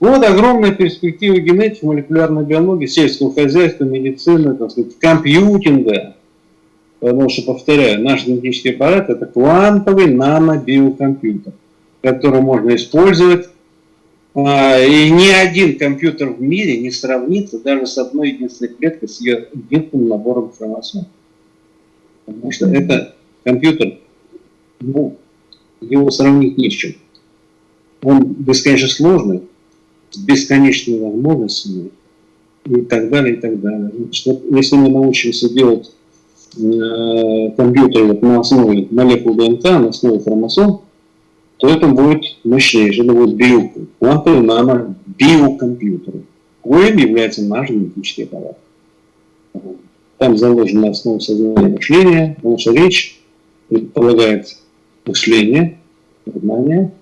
Вот огромная перспектива генетики, молекулярной биологии, сельского хозяйства, медицины, так сказать, компьютинга. Потому что, повторяю, наш генетический аппарат – это квантовый нанобиокомпьютер, который можно использовать. А, и ни один компьютер в мире не сравнится даже с одной единственной клеткой, с ее единственным набором хромосом. Потому что это компьютер, ну, его сравнить не с чем. Он бесконечно сложный, с бесконечными возможностями и так далее, и так далее. Что, если мы научимся делать э, компьютер вот на основе молекул ДНК, на основе хромосом, то это будет мощнейший, это будет био, квантовый нано биокомпьютер, коим является наш генетический аппарат. Там заложена основа сознания мышления, потому что речь предполагает мышление, сознание,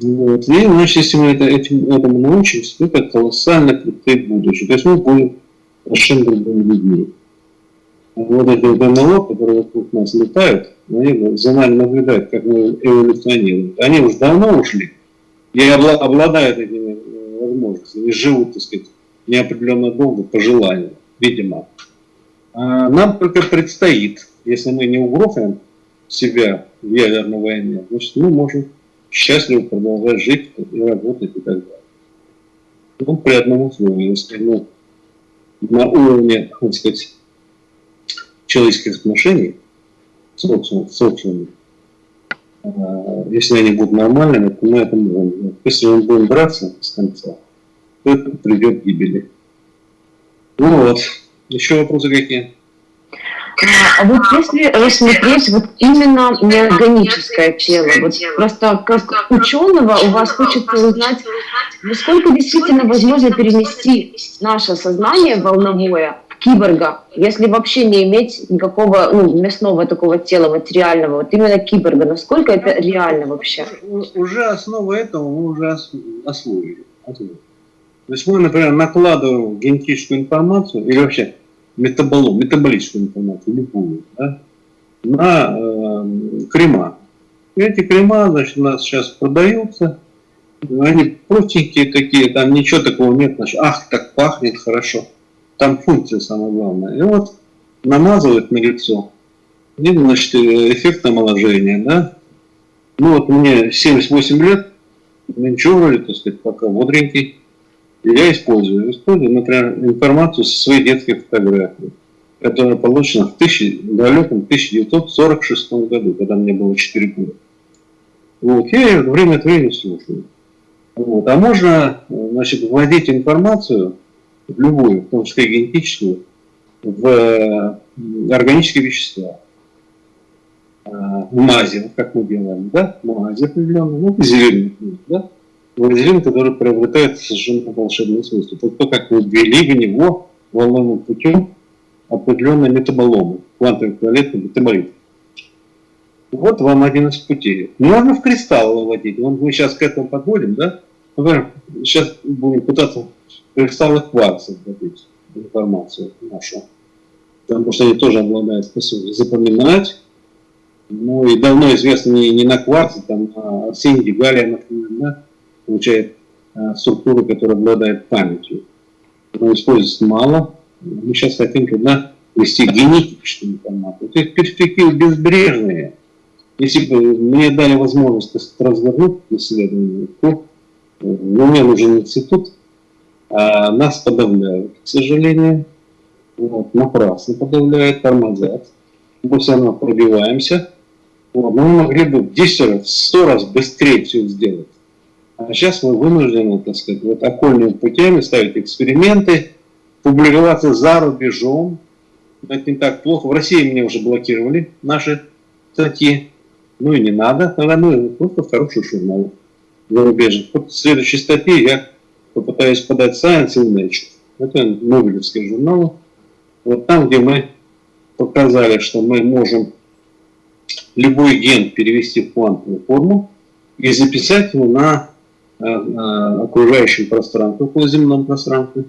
вот. И, значит, если мы это, этим, этому научимся, то это колоссально крутое будущее. То есть мы будем совершенно другими людьми. Вот эти НЛО, которые вокруг нас летают, они за нами наблюдают, как мы эволюционируем. Они уже давно ушли и обладают этими э, возможностями, и живут, так сказать, неопределенно долго по желанию, видимо. А нам только предстоит, если мы не угрохаем себя в ядерной войне, значит, мы можем счастливо продолжать жить и работать и так далее. Ну, при одном условии, если ну, на уровне, так сказать, человеческих отношений в социуме, а, если они будут нормальными, то мы это можем. Если мы будем драться с конца, то это придет к гибели. Ну вот. Еще вопросы какие? А вот если рассмотреть вот именно неорганическое тело, вот просто как ученого у вас хочется узнать, насколько действительно возможно перенести наше сознание волновое киборга, если вообще не иметь никакого ну, мясного такого тела материального, вот именно киборга, насколько это реально вообще? Уже основа этого мы уже освоили. То есть мы, например, накладываем генетическую информацию или вообще метаболом, метаболическую информацию, любую, да, на э, крема. И эти крема, значит, у нас сейчас продаются, они простенькие такие, там ничего такого нет, значит, ах, так пахнет хорошо. Там функция самая главная. И вот намазывают на лицо, и, значит, эффект омоложения, да. Ну вот мне 78 лет, ничего вроде, так сказать, пока бодренький я использую. Использую, например, информацию со своей детской фотографии, которая получена в, тысячи, далеком 1946 году, когда мне было 4 года. Вот, я ее время от времени слушаю. Вот. А можно значит, вводить информацию, в любую, в том числе генетическую, в органические вещества. А, в мазе, как мы делаем, да, в мазе определенно, ну, зеленый, да, вазелин, который приобретает совершенно волшебные свойства. То, то как вы ввели в него волновым путем определенные метаболомы, квантовый эквивалентный метаболит. Вот вам один из путей. Можно в кристалл выводить. Вот мы сейчас к этому подходим, да? Например, сейчас будем пытаться в кристаллы кварца вводить информацию нашу. Потому что они тоже обладают способностью запоминать. Ну и давно известно не, не на кварце, там, а арсений, галия, например, да? получает э, структуру, которая обладает памятью. Но используется мало. Мы сейчас хотим туда ввести генетическую информацию. То есть перспективы безбрежные. Если бы мне дали возможность развернуть исследование, то э, мне нужен институт, а нас подавляют, к сожалению. Вот, напрасно подавляют, тормозят. Мы все равно пробиваемся. Вот, мы могли бы 10 раз, 100 раз быстрее все сделать А сейчас мы вынуждены, так сказать, вот окольными путями ставить эксперименты, публиковаться за рубежом. Это не так плохо. В России мне уже блокировали наши статьи. Ну и не надо, тогда мы просто в хорошую журнал зарубежных. Вот в следующей статье я попытаюсь подать Science и Nature. Это Нобелевские журналы. Вот там, где мы показали, что мы можем любой ген перевести в квантовую форму и записать его на, э, э, окружающем пространстве, околоземном пространстве.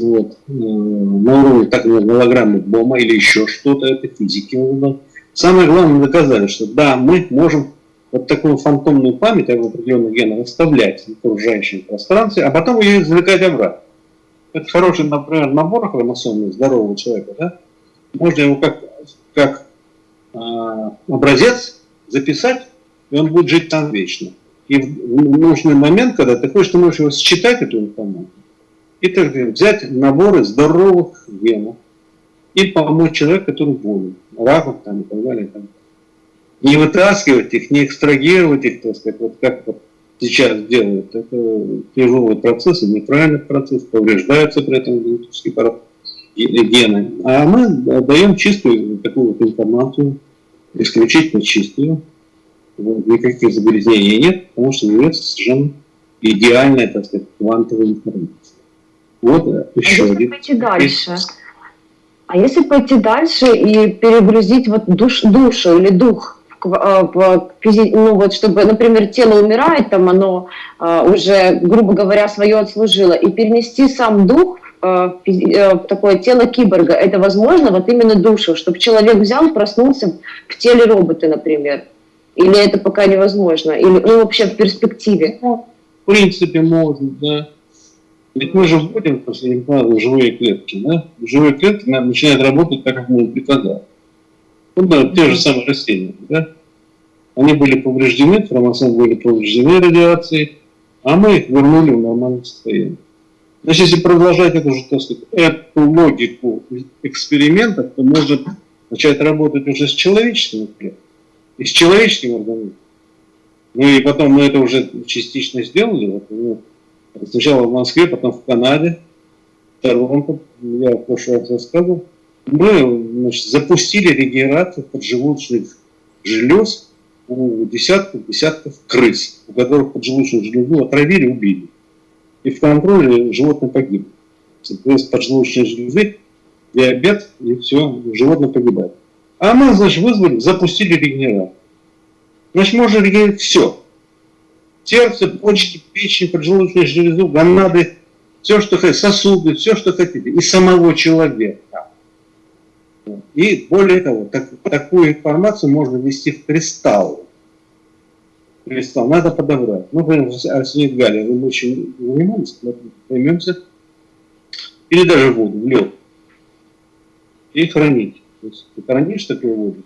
Вот. Э, на уровне так называемой голограммы Бома или еще что-то, это физики. Самое главное, доказали, что да, мы можем вот такую фантомную память об определенных генах оставлять в окружающем пространстве, а потом ее извлекать обратно. Это хороший, например, набор хромосомный здорового человека, да? Можно его как, как э, образец записать, и он будет жить там вечно. И в нужный момент, когда ты хочешь, ты можешь его считать, эту информацию, и так взять наборы здоровых генов и помочь человеку, который болен, раком там и так далее. И так далее не вытаскивать их, не экстрагировать их, так сказать, вот как вот сейчас делают. Это тяжелый процесс, и неправильный процесс, повреждаются при этом генетические гены. А мы даем чистую такую вот информацию, исключительно чистую. Вот, никаких загрязнений нет, потому что является совершенно идеальная, так сказать, квантовая информация. Вот э, еще а один. Пойти дальше. А если пойти дальше и перегрузить вот душ, душу или дух а, ну вот, чтобы, например, тело умирает, там оно а, уже, грубо говоря, свое отслужило, и перенести сам дух в э, такое тело киборга, это возможно, вот именно душу, чтобы человек взял, проснулся в теле робота, например, или это пока невозможно, или ну, вообще в перспективе? Ну, в принципе, можно, да. Ведь мы же вводим после импланта живые клетки, да? Живые клетки начинают работать так, как мы им приказали. Ну да, те же самые растения, да? Они были повреждены, хромосомы были повреждены радиацией, а мы их вернули в нормальное состояние. Значит, если продолжать эту же, так сказать, эту логику экспериментов, то может начать работать уже с человеческим клетками и с человеческим организмом. Ну и потом мы это уже частично сделали. Вот, ну, сначала в Москве, потом в Канаде, в Торонто, я в прошлый раз рассказывал. Мы значит, запустили регенерацию поджелудочных желез у десятков, десятков крыс, у которых поджелудочную железу отравили, убили. И в контроле животное погибло. Крыс поджелудочной железы, диабет, и все, животное погибает. А мы, значит, вызвали, запустили регенерацию. Значит, можно регенерировать все. Сердце, почки, печень, поджелудочную железу, гонады, все, что хотите, сосуды, все, что хотите. И самого человека. И более того, так, такую информацию можно ввести в кристалл. Кристалл надо подобрать. Ну, например, арсенит галлия, вы очень занимались, займемся. Или даже воду, в лед. И хранить. То есть ты хранишь такую воду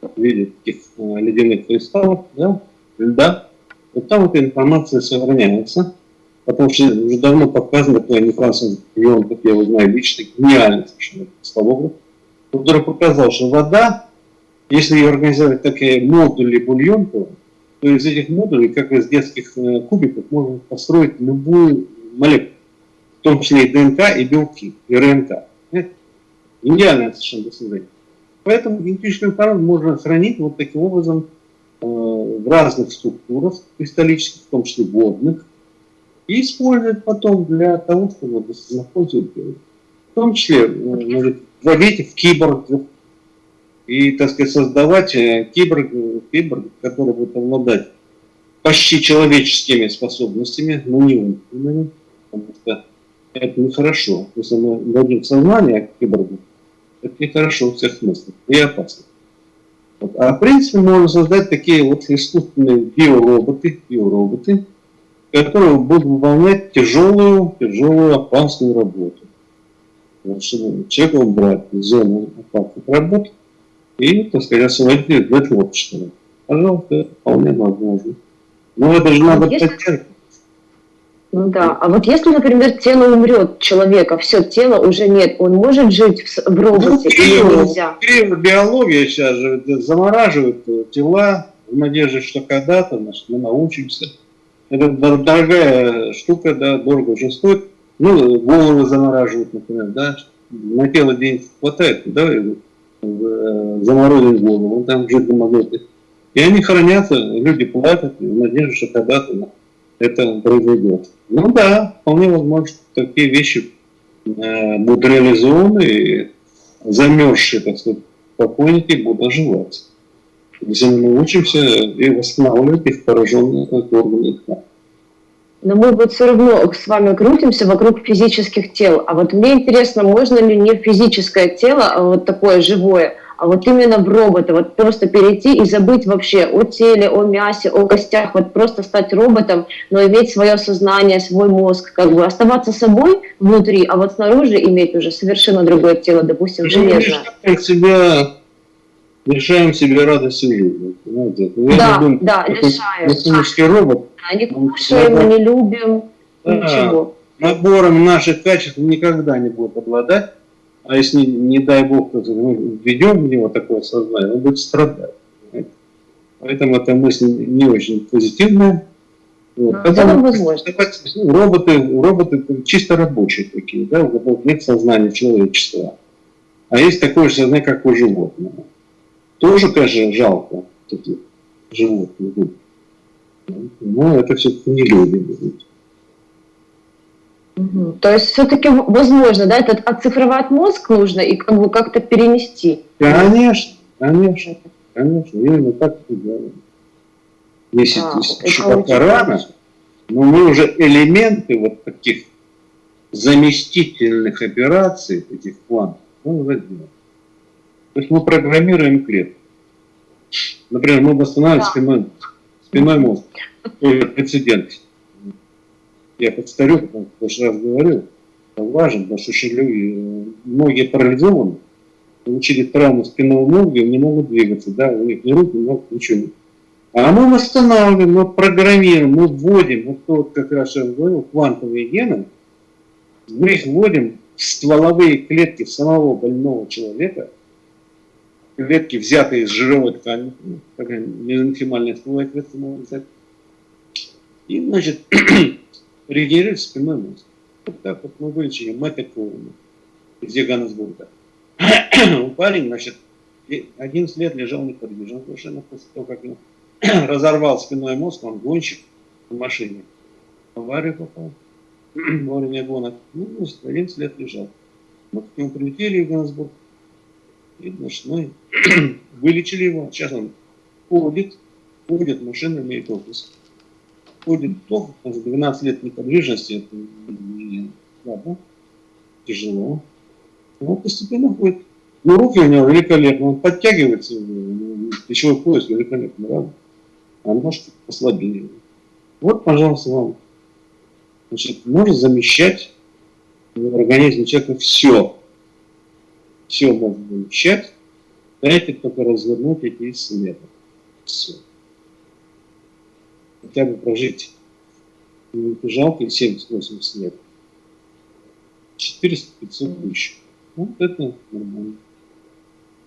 в виде таких э, ледяных кристаллов, да, льда. Вот там эта информация сохраняется, потому что уже давно показано, что Николас Леон, как я его знаю лично, гениальный совершенно кристаллограф, который показал, что вода, если ее организовать такие модули бульонку, то из этих модулей, как из детских э, кубиков, можно построить любую молекулу, в том числе и ДНК, и белки, и РНК. Идеальное совершенно достижение. Поэтому генетическую информацию можно хранить вот таким образом э, в разных структурах кристаллических, в том числе водных, и использовать потом для того, чтобы находить, в том числе может, вводить в киборг и, так сказать, создавать э, киборг, киборг который будет обладать почти человеческими способностями, но не умными, потому что это нехорошо. Если мы дадим сознание киборгу, это нехорошо в всех смыслах и опасно. Вот. А в принципе можно создать такие вот искусственные биороботы, биороботы, которые будут выполнять тяжелую, тяжелую, опасную работу чтобы человека убрать из зоны опасных работ и, так сказать, освободить для творчества. Пожалуйста, это вполне возможно. Но это же а надо если... поддерживать. Ну да, а вот если, например, тело умрет человека, все, тела уже нет, он может жить в, в роботе ну, или нельзя? Биология сейчас же замораживает тела в надежде, что когда-то мы научимся Это дорогая штука, да, дорого очень стоит. Ну, голову замораживают, например, да, на тело денег хватает, да, э, заморозить голову, там жить магниты. И они хранятся, люди платят в надежде, что когда-то это произойдет. Ну да, вполне возможно, такие вещи э, будут реализованы, и замерзшие, так сказать, покойники будут оживать. Если мы научимся и восстанавливать их пораженные органы. Но мы вот все равно с вами крутимся вокруг физических тел. А вот мне интересно, можно ли не физическое тело, а вот такое живое, а вот именно в робота, вот просто перейти и забыть вообще о теле, о мясе, о костях, вот просто стать роботом, но иметь свое сознание, свой мозг, как бы оставаться собой внутри, а вот снаружи иметь уже совершенно другое тело, допустим, ну, железное. себя лишаем себе радости жизни. Понимаете? Ну, да, думаю, да, лишаем. робот. Да, не кушаем, мы не любим, да, ничего. Набором наших качеств никогда не будет обладать. А если, не дай бог, мы введем в него такое сознание, он будет страдать. Понимаете? Поэтому эта мысль не очень позитивная. Вот. Ну, Потому, возможно. Ну, роботы, роботы чисто рабочие такие, да, у которых нет сознания человечества. А есть такое же сознание, как у животного. Тоже, конечно, жалко таких животных. Но это все-таки не люди будут. Угу. То есть все-таки возможно, да, этот оцифровать мозг нужно и как бы как-то перенести. Конечно, конечно, конечно, именно так и делаем. Если а, еще пока рано, но мы уже элементы вот таких заместительных операций, этих квантов, мы уже делаем. То есть мы программируем клетку. Например, мы восстанавливаем да. Спиной мозг. Прецедент. Я подстарю, потому в прошлый раз говорил, важно, потому что еще люди, многие парализованы, получили травму спинного мозга не могут двигаться, да, у них ни рук, ни ног, ничего. А мы восстанавливаем, мы программируем, мы вводим, вот то, как раз я говорил, квантовые гены, мы их вводим в стволовые клетки самого больного человека – клетки, взятые из жировой ткани, ну, такая мезонхимальная стволовая клетка можно взять, и, значит, регенерирует спинной мозг. Вот так вот мы вылечили Мэтта из Ганнесбурга. Парень, значит, 11 лет лежал неподвижно совершенно после того, как он разорвал спинной мозг, он гонщик в машине. В аварию попал. Во время гонок. Ну, 11 лет лежал. Вот к нему прилетели в Ганнесбург. И, значит, мы вылечили его. Сейчас он ходит, ходит, машина имеет офис. Ходит плохо, потому что 12 лет неподвижности, это не слабо, тяжело. Но постепенно ходит. Но руки у него великолепны, он подтягивается, плечевой пояс великолепно, правда? А ножки послабее. Вот, пожалуйста, вам. Значит, можно замещать в организме человека все все можно вещать, дайте только развернуть эти исследования. Все. Хотя бы прожить не жалко 70-80 лет. 400-500 тысяч. Вот это нормально.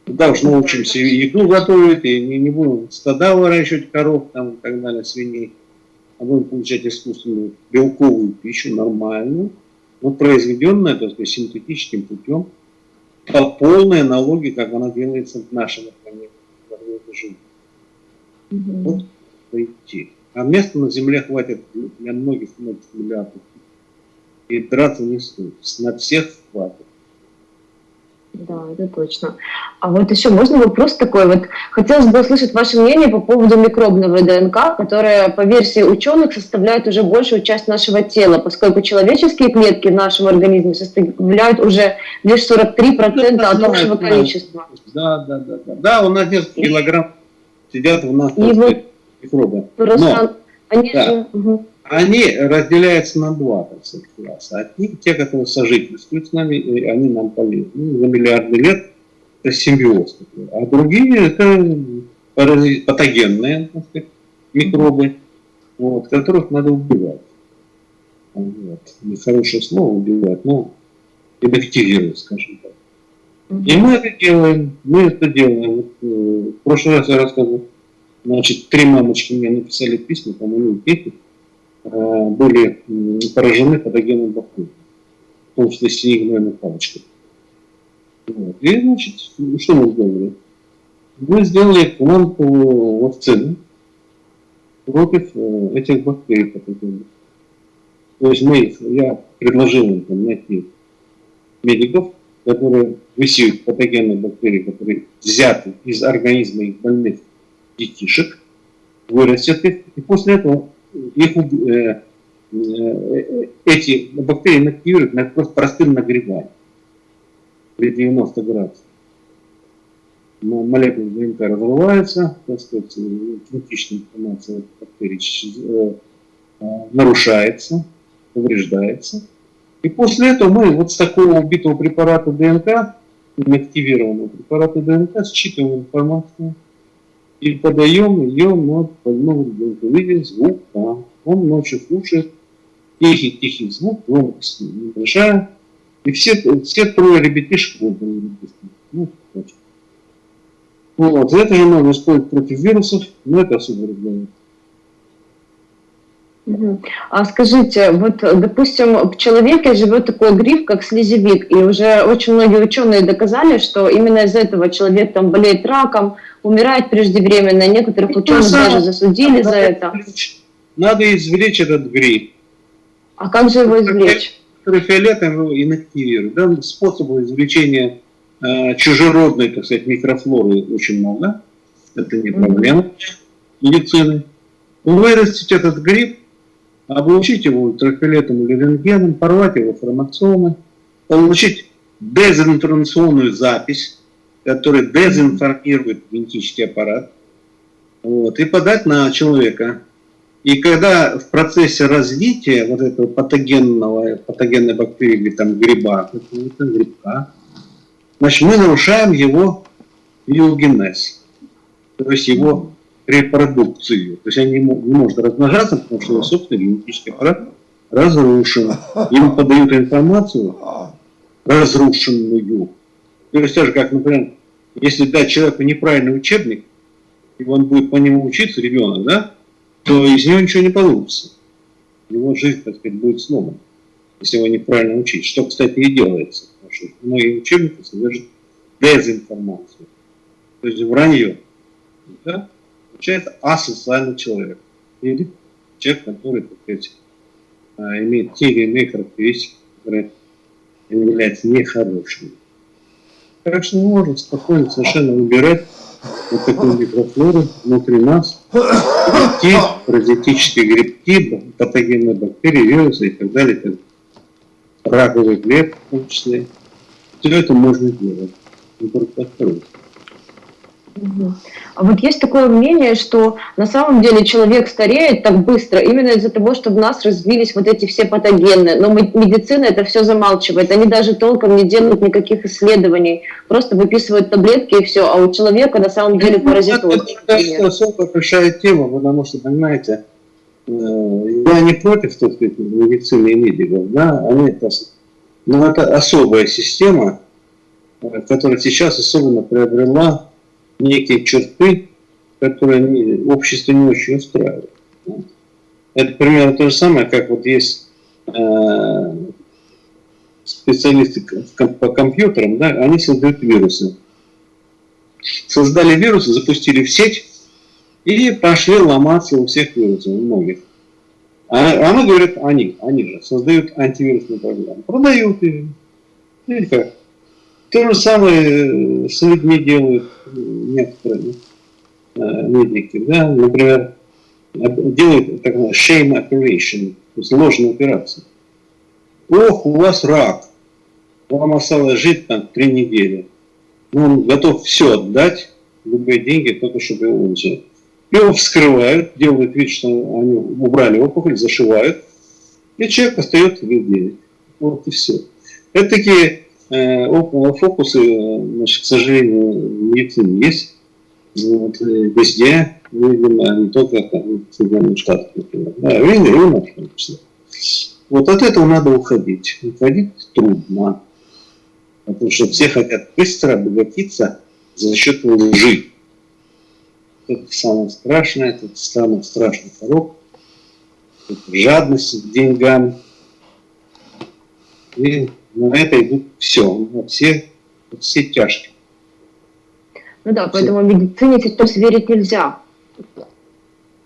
Да уж научимся и еду готовить, и не, не будем стада выращивать коров там и так далее, свиней, а будем получать искусственную белковую пищу, нормальную, но произведенную, так сказать, синтетическим путем, по полной аналогии, как она делается в нашем организме жизни. Угу. Вот пойти. А места на Земле хватит для многих, многих миллиардов. И драться не стоит. На всех хватит. Да, это точно. А вот еще можно вопрос такой. Вот хотелось бы услышать ваше мнение по поводу микробного ДНК, которая, по версии ученых, составляет уже большую часть нашего тела, поскольку человеческие клетки в нашем организме составляют уже лишь 43% да, от общего да, количества. Да, да, да, да. Да, у нас несколько килограмм сидят у нас И вот микробы. Просто Но, они да. же... Угу они разделяются на два так сказать, класса. Одни, те, которые сожительствуют с нами, и они нам полезны. Ну, за миллиарды лет это симбиоз. А другие это патогенные так сказать, микробы, вот, которых надо убивать. Вот. Нехорошее слово убивать, но инактивировать, скажем так. И мы это делаем, мы это делаем. Вот, э, в прошлый раз я рассказывал, значит, три мамочки мне написали письма, по-моему, дети, были поражены патогенным бактерией, в том числе синегнойной палочкой. Вот. И, значит, что мы сделали? Мы сделали квантовую вакцину против этих бактерий патогенных. То есть мы, я предложил там, найти медиков, которые высеют патогенные бактерии, которые взяты из организма их больных детишек, вырастят их, и после этого их, э, э, эти бактерии инактивируют на просто простым нагреванием при 90 градусах. Молекулы ДНК разрываются, так сказать, критичная информация бактерий э, э, нарушается, повреждается. И после этого мы вот с такого убитого препарата ДНК, инактивированного препарата ДНК, считываем информацию и подаем ее на больному ребенку. Видим звук там. Он ночью слушает тихий-тихий звук, громкость небольшая. И все, все трое ребятишек вот, ну, вот. Это же можно использовать против вирусов, но это особо регламент. А скажите, вот, допустим, в человеке живет такой гриб, как слезевик, и уже очень многие ученые доказали, что именно из этого человек там болеет раком, умирает преждевременно, некоторых ученых даже засудили за это. Надо извлечь этот гриб. А как же его извлечь? Фиолетом его инактивируют. Да? Способов извлечения э, чужеродной, так сказать, микрофлоры очень много. Это не проблема медицины. Вырастить этот гриб, облучить его ультрафиолетом или рентгеном, порвать его хромосомы, получить дезинформационную запись, которая дезинформирует генетический аппарат, вот, и подать на человека. И когда в процессе развития вот этого патогенного, патогенной бактерии или там гриба, какого-то грибка, значит, мы нарушаем его биогенез, то есть его репродукцию. То есть он не, не может размножаться, потому что его собственный генетический аппарат разрушен. Ему подают информацию разрушенную. То есть так же, как, например, если дать человеку неправильный учебник, и он будет по нему учиться, ребенок, да, то из него ничего не получится. Его жизнь, так сказать, будет сломана, если его неправильно учить. Что, кстати, и делается. Потому что многие учебники содержат дезинформацию. То есть вранье. Да? получается асоциальный человек. Или человек, который, так сказать, а, имеет те или иные характеристики, которые являются нехорошими. Так что мы можем спокойно совершенно выбирать вот такую микрофлору внутри нас, грибки, паразитические грибки, патогенные бактерии, вирусы и так далее, так раковые клетки в том числе. Все это можно делать. Только а вот есть такое мнение, что на самом деле человек стареет так быстро именно из-за того, что в нас развились вот эти все патогены. Но медицина это все замалчивает. Они даже толком не делают никаких исследований. Просто выписывают таблетки и все. А у человека на самом деле ну, паразитоз. Это особо большая тема, потому что, понимаете, э, я не против, так сказать, медицины и медиков, да, они это, но это особая система, э, которая сейчас особенно приобрела некие черты, которые общество не очень устраивает. Это примерно то же самое, как вот есть э, специалисты по компьютерам, да, они создают вирусы. Создали вирусы, запустили в сеть и пошли ломаться у всех вирусов, у многих. А, а мы говорят, они, они же создают антивирусную программу. Продают ее. Или как? То же самое с людьми делают некоторые э, медики. Да? Например, делают так называемую shame operation, то есть ложную операцию. Ох, у вас рак, вам осталось жить там три недели. Ну, он готов все отдать, любые деньги, только чтобы его улучшить. Его вскрывают, делают вид, что они убрали опухоль, зашивают, и человек остается без денег. Вот и все. Это такие фокусы, значит, к сожалению, в медицине есть. Вот, везде, видимо, не только там, в Соединенных Штатах, например. Да, у нас в том числе. Вот от этого надо уходить. Уходить трудно. Потому что все хотят быстро обогатиться за счет лжи. Это самое страшное, это самый страшный порог. жадность к деньгам. И на это идут все, на все, все тяжкие. Ну да, поэтому медицине сейчас верить нельзя.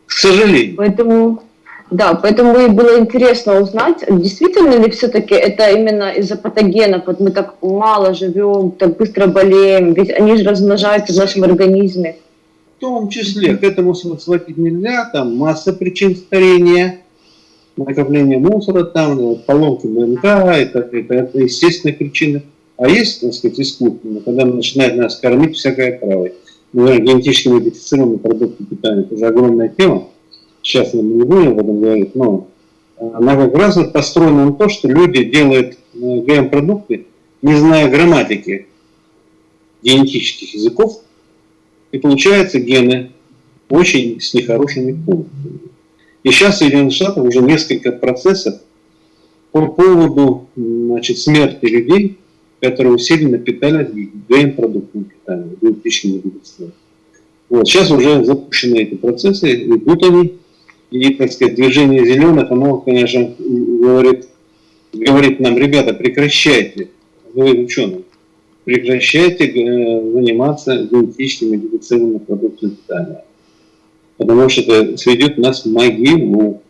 К сожалению. Поэтому, да, поэтому и было интересно узнать, действительно ли все-таки это именно из-за патогенов, вот мы так мало живем, так быстро болеем, ведь они же размножаются в нашем организме. В том числе, к этому сводить нельзя, там масса причин старения, накопление мусора, там поломки ДНК, это, это, это естественные причины. А есть, так сказать, искусственно, когда начинает нас кормить всякое травой. Например, генетически модифицированные продукты питания. Это же огромная тема. Сейчас мы не будем об этом говорить, но она как раз построена на то, что люди делают э, ГМ-продукты, не зная грамматики генетических языков, и получаются гены очень с нехорошими пунктами. И сейчас в Соединенных Штатах уже несколько процессов по поводу значит, смерти людей которые усиленно питались ГМ-продуктами питания, диетическими медицинами. Вот, сейчас уже запущены эти процессы, идут они, и, так сказать, движение зеленых, оно, конечно, говорит, говорит нам, ребята, прекращайте, вы ученые, прекращайте э, заниматься генетическими медицинными продуктами питания. Потому что это сведет нас в могилу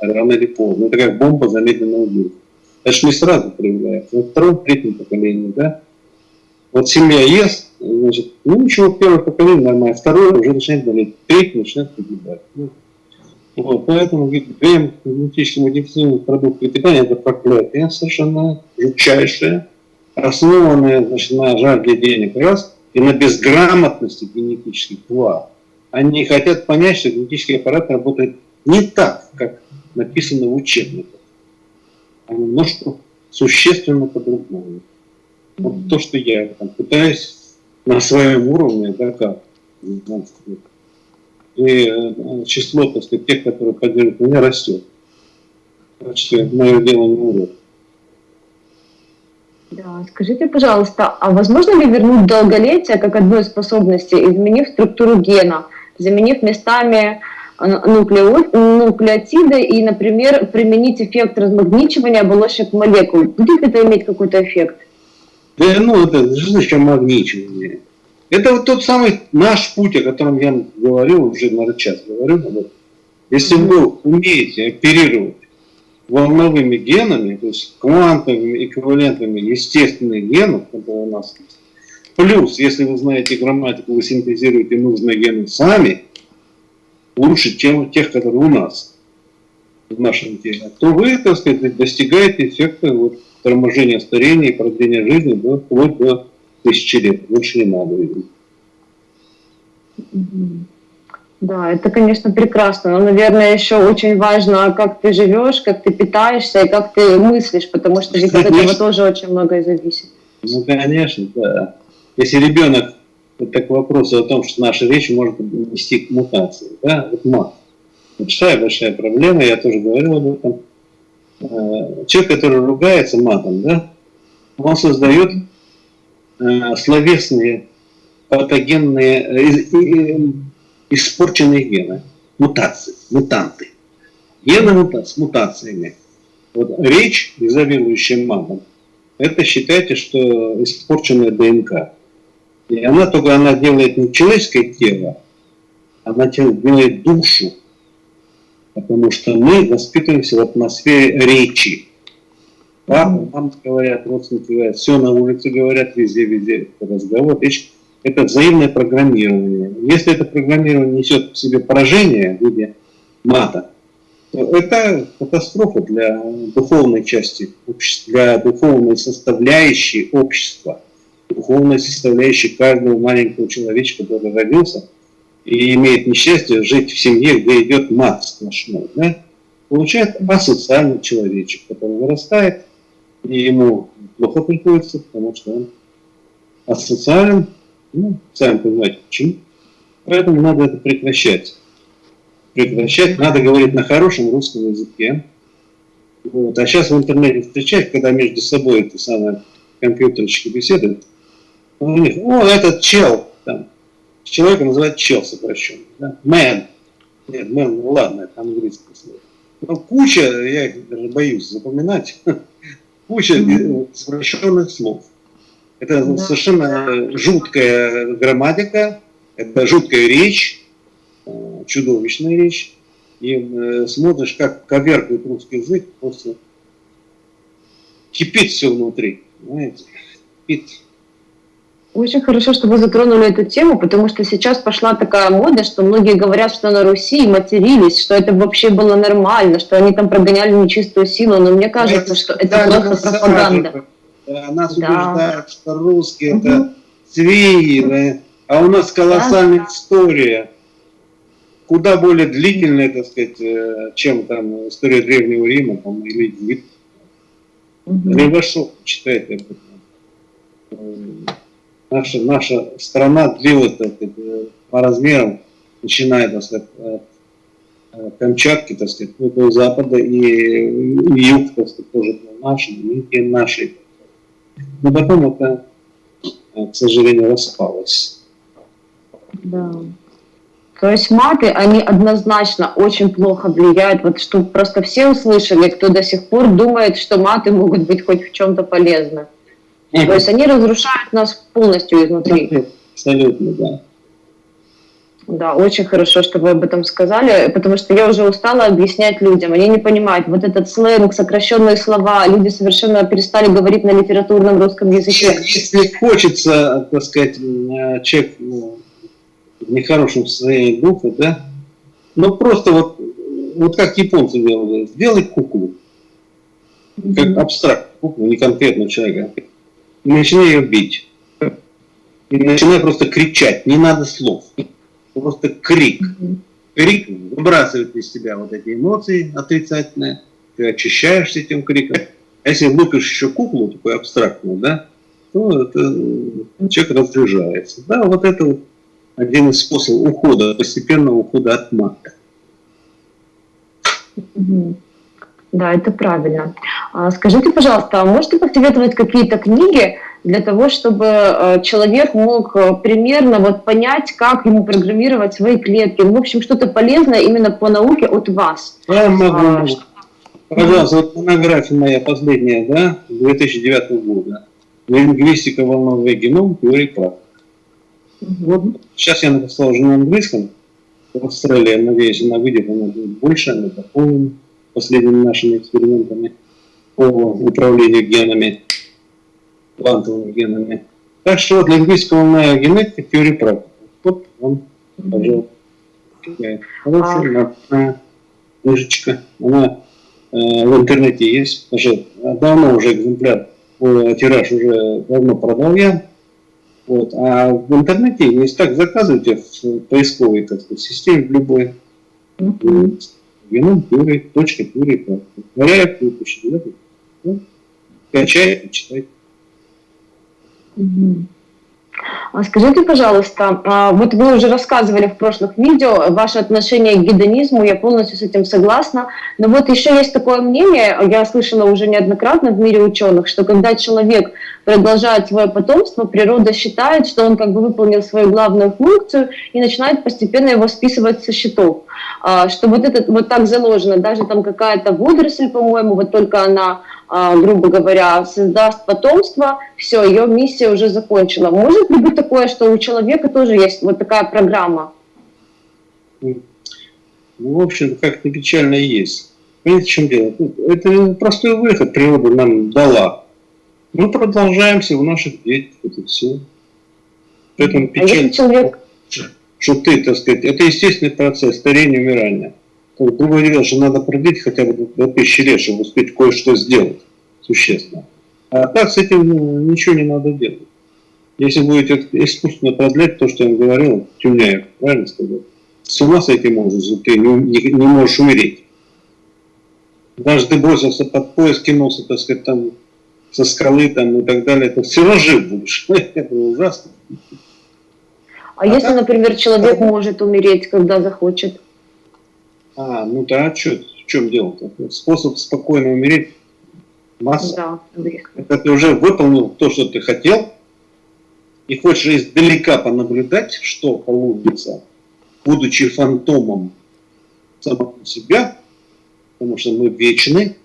рано или поздно. Это как бомба замедленного действия. Это же не сразу проявляется, на втором, третьем поколении, да. Вот семья ест, значит, ну ничего, первое поколение нормально, второе уже начинает болеть, третье начинает погибать. Ну, вот, поэтому ГМ, генетически модифицированные продукты питания, это проклятие совершенно жутчайшее, основанное значит, на жажде денег раз и на безграмотности генетических два. Они хотят понять, что генетический аппарат работает не так, как написано в учебниках а немножко существенно по-другому. Вот то, что я там, пытаюсь на своем уровне, да, как, и э, число, так сказать, тех, которые поддерживают меня, растет. Так мое дело не умрет. Да, скажите, пожалуйста, а возможно ли вернуть долголетие как одну из способностей, изменив структуру гена, заменив местами нуклеотиды и, например, применить эффект размагничивания оболочек молекул. Будет это иметь какой-то эффект? Да, ну, это что значит магничивание? Это вот тот самый наш путь, о котором я говорил, уже, наверное, час говорю. Вот. Если вы умеете оперировать волновыми генами, то есть квантовыми эквивалентами естественных генов, которые у нас плюс, если вы знаете грамматику, вы синтезируете нужные гены сами – лучше, чем тех, которые у нас в нашем теле, то вы, так сказать, достигаете эффекта вот, торможения старения и продления жизни до, вплоть до тысячи лет. Больше не надо. Да, это, конечно, прекрасно. Но, наверное, еще очень важно, как ты живешь, как ты питаешься и как ты мыслишь, потому что ведь от этого тоже очень многое зависит. Ну, конечно, да. Если ребенок это к вопросу о том, что наша речь может нести к мутации. Да? Вот мат. Большая-большая проблема, я тоже говорил об этом. Э, человек, который ругается матом, да, он создает э, словесные патогенные, э, испорченные гены, мутации, мутанты. Гены мутации, с мутациями. Вот речь, изобилующая матом, это считайте, что испорченная ДНК. И она только она делает не человеческое тело, она делает душу. Потому что мы воспитываемся в атмосфере речи. Папа, мама говорят, родственники говорят, все на улице говорят, везде-везде разговор. Речь – это взаимное программирование. Если это программирование несет в себе поражение в виде мата, то это катастрофа для духовной части для духовной составляющей общества духовная составляющая каждого маленького человечка, который родился и имеет несчастье жить в семье, где идет мат сплошной, да, получает асоциальный человечек, который вырастает, и ему плохо приходится, потому что он асоциален, ну, сами понимаете почему. Поэтому надо это прекращать. Прекращать, надо говорить на хорошем русском языке. Вот. А сейчас в интернете встречать, когда между собой это самое компьютерщики беседуют, у них, о, этот чел, там, человека называют чел сокращенно, да? man, нет, man, ну ладно, это английское слово. Ну, куча, я их даже боюсь запоминать, куча совершенных слов. Это да. совершенно жуткая грамматика, это жуткая речь, э, чудовищная речь. И э, смотришь, как коверкает русский язык, просто кипит все внутри. Понимаете? Кипит. Очень хорошо, что вы затронули эту тему, потому что сейчас пошла такая мода, что многие говорят, что на Руси матерились, что это вообще было нормально, что они там прогоняли нечистую силу, но мне кажется, это, что это просто пропаганда. Нас да. убеждают, что русские угу. это свиньи, а у нас колоссальная да. история, куда более длительная, так сказать, э, чем там история Древнего Рима там, или Египта. Угу. Левашов читает об этом наша, наша страна длилась так э, по размерам, начиная так сказать, от Камчатки, так сказать, ну, до запада, и, юг, так сказать, тоже был наш, и наши. Но потом это, э, к сожалению, распалось. Да. То есть маты, они однозначно очень плохо влияют. Вот чтобы просто все услышали, кто до сих пор думает, что маты могут быть хоть в чем-то полезны. То есть они разрушают нас полностью изнутри. Абсолютно, да. Да, очень хорошо, что вы об этом сказали, потому что я уже устала объяснять людям. Они не понимают, вот этот сленг, сокращенные слова, люди совершенно перестали говорить на литературном русском языке. Если хочется, так сказать, человек ну, в нехорошем состоянии духа, да, ну просто вот, вот как японцы делают, сделай куклу, как абстракт куклу, не конкретного человека, и начинай ее бить. И начинай просто кричать, не надо слов. Просто крик. Крик выбрасывает из тебя вот эти эмоции отрицательные, ты очищаешься этим криком. А если лупишь еще куклу, такую абстрактную, да, то это, человек разряжается. Да, вот это вот один из способов ухода, постепенного ухода от мата. Да, это правильно. А, скажите, пожалуйста, а можете посоветовать какие-то книги для того, чтобы э, человек мог э, примерно вот понять, как ему программировать свои клетки? Ну, в общем, что-то полезное именно по науке от вас. Я могу. А. Пожалуйста, вот монография моя последняя, да, 2009 года. Лингвистика волновой геном, теория прав. Вот сейчас я написал уже на английском. В Австралии, надеюсь, она выйдет, она будет больше, она дополнена последними нашими экспериментами по управлению генами, квантовыми генами. Так что вот лингвистская волновая генетика, теория практики. Вот он, пожалуйста. Хорошая, а... книжечка. Она э, в интернете есть. Уже давно уже экземпляр, тираж уже давно продал я. Вот. А в интернете есть так, заказывайте в поисковой так сказать, системе в любой. Mm -hmm геном пюре, точка пюре, варяет выпущен, да? Ну, качает и читает. Скажите, пожалуйста, а, вот вы уже рассказывали в прошлых видео ваше отношение к гедонизму, я полностью с этим согласна, но вот еще есть такое мнение, я слышала уже неоднократно в мире ученых, что когда человек продолжает свое потомство, природа считает, что он как бы выполнил свою главную функцию и начинает постепенно его списывать со счетов. А, что вот это вот так заложено, даже там какая-то водоросль, по-моему, вот только она а, грубо говоря, создаст потомство, все, ее миссия уже закончила. Может ли быть такое, что у человека тоже есть вот такая программа? Ну, в общем, как-то печально есть. Понимаете, в чем дело? Это простой выход природа нам дала. Мы продолжаемся в наших детях, это все. Поэтому печально, а человек... что ты, так сказать, это естественный процесс старения, умирания. Другое дело, что надо продлить хотя бы до тысячи лет, чтобы успеть кое-что сделать существенно. А так с этим ну, ничего не надо делать. Если будете искусственно продлять то, что я говорил, Тюняев, правильно сказал, с ума сойти можешь, ты не, не, не можешь умереть. Даже ты бросился под поезд, кинулся, так сказать, там со скалы там, и так далее, это все равно жив будешь. это ужасно. А, а если, так? например, человек может умереть, когда захочет? А, ну да, а что, в чем дело-то? Способ спокойно умереть масса. Да, Это ты уже выполнил то, что ты хотел, и хочешь издалека понаблюдать, что получится, будучи фантомом самого себя, потому что мы вечны,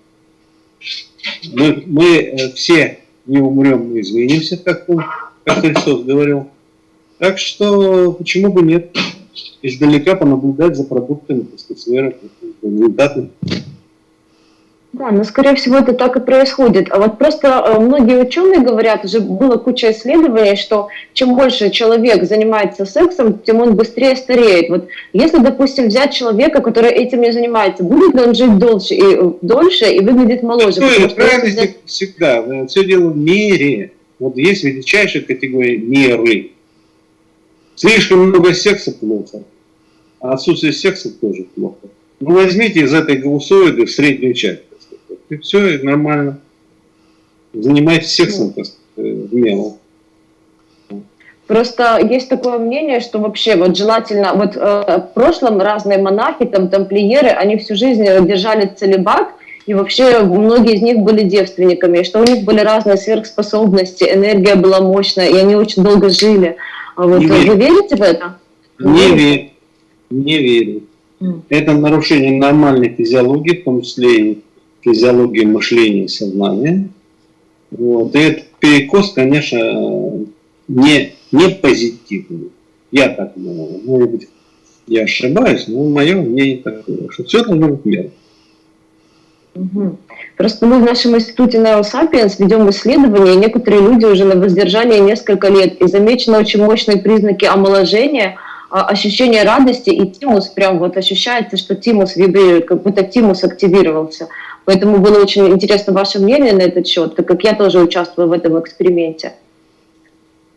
мы, мы э, все не умрем, мы изменимся, как, он, как Христос говорил. Так что почему бы нет издалека понаблюдать за продуктами, так сказать, сферы, результаты. Да, но скорее всего это так и происходит. А вот просто э, многие ученые говорят, уже было куча исследований, что чем больше человек занимается сексом, тем он быстрее стареет. Вот если, допустим, взять человека, который этим не занимается, будет ли он жить дольше и, э, дольше и выглядит моложе? Ну, в крайности всегда. Все дело в мере. Вот есть величайшая категория меры. Слишком много секса плохо, а отсутствие секса тоже плохо. Ну, возьмите из этой голосоиды в среднюю часть и все, и нормально. Занимайтесь сексом, так сказать, мелом. Просто есть такое мнение, что вообще вот желательно, вот э, в прошлом разные монахи, там тамплиеры, они всю жизнь держали целебат, и вообще многие из них были девственниками, что у них были разные сверхспособности, энергия была мощная, и они очень долго жили. А вот, не вы верите в это? Не верю. Не верю. Mm. Это нарушение нормальной физиологии, в том числе и физиологии мышления и сознания. Вот. И этот перекос, конечно, не, не позитивный. Я так думаю. Может быть, я ошибаюсь, но мое мнение такое, что все должно быть мерно. Просто мы в нашем институте Neosapiens ведем исследования, и некоторые люди уже на воздержании несколько лет, и замечены очень мощные признаки омоложения, а, ощущение радости, и тимус прям вот ощущается, что тимус вибрирует, как будто тимус активировался. Поэтому было очень интересно ваше мнение на этот счет, так как я тоже участвую в этом эксперименте.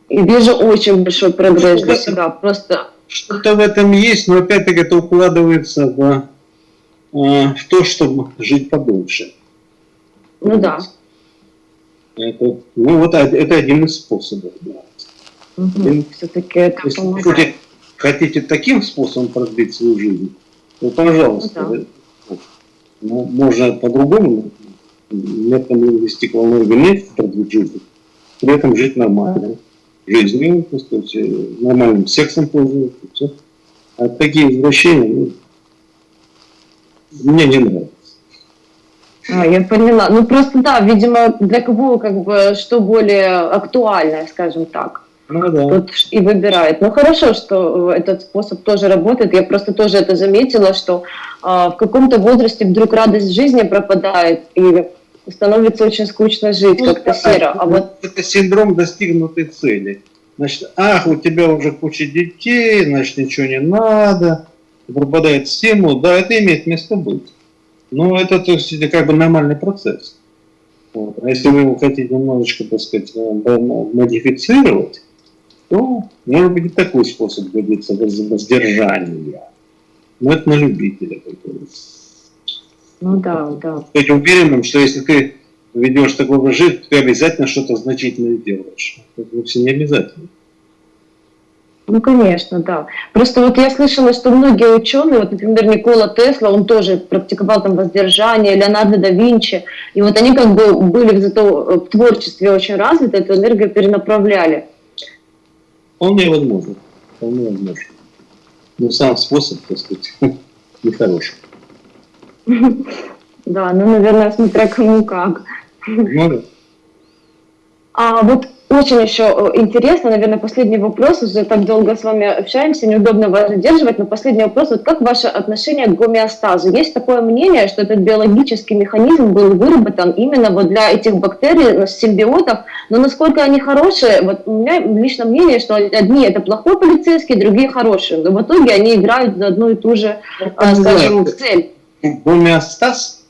И вижу очень большой прогресс для себя. Просто... Что-то в этом есть, но опять-таки это укладывается в, э, в то, чтобы жить подольше. Ну да. Это, ну вот это один из способов. Да. Угу. Все-таки это помогает. Хотите таким способом продлить свою жизнь, то пожалуйста. Ну, да ну, можно по-другому, методом лингвистик вины продлить жизнь, при этом жить нормально. Жизнью, так сказать, нормальным сексом пользоваться. А такие извращения ну, мне не нравятся. А, я поняла. Ну просто да, видимо, для кого как бы что более актуальное, скажем так. Ну, да. Тот и выбирает. Ну хорошо, что этот способ тоже работает. Я просто тоже это заметила, что э, в каком-то возрасте вдруг радость жизни пропадает и становится очень скучно жить, ну, как-то серо. А вот... Это синдром достигнутой цели. Значит, ах, у тебя уже куча детей, значит, ничего не надо, пропадает стимул. Да, это имеет место быть. Но это, то есть, это как бы нормальный процесс. Вот. А если вы его хотите немножечко, так сказать, модифицировать, то, может быть, и такой способ годится воздержания. Но это на любителя. Ну да, да. Быть уверенным, что если ты ведешь такой образ жизни, ты обязательно что-то значительное делаешь. Это вовсе не обязательно. Ну, конечно, да. Просто вот я слышала, что многие ученые, вот, например, Никола Тесла, он тоже практиковал там воздержание, Леонардо да Винчи, и вот они как бы были зато в творчестве очень развиты, эту энергию перенаправляли. Вполне возможно. Вполне возможно. Но сам способ, так сказать, нехороший. Да, ну, наверное, смотря кому как. Ну да. А вот очень еще э, интересно, наверное, последний вопрос, уже так долго с вами общаемся, неудобно вас задерживать, но последний вопрос, вот как ваше отношение к гомеостазу? Есть такое мнение, что этот биологический механизм был выработан именно вот для этих бактерий, ну, симбиотов, но насколько они хорошие, вот у меня лично мнение, что одни это плохой полицейский, другие хорошие, но в итоге они играют за одну и ту же, а, скажем, цель. Гомеостаз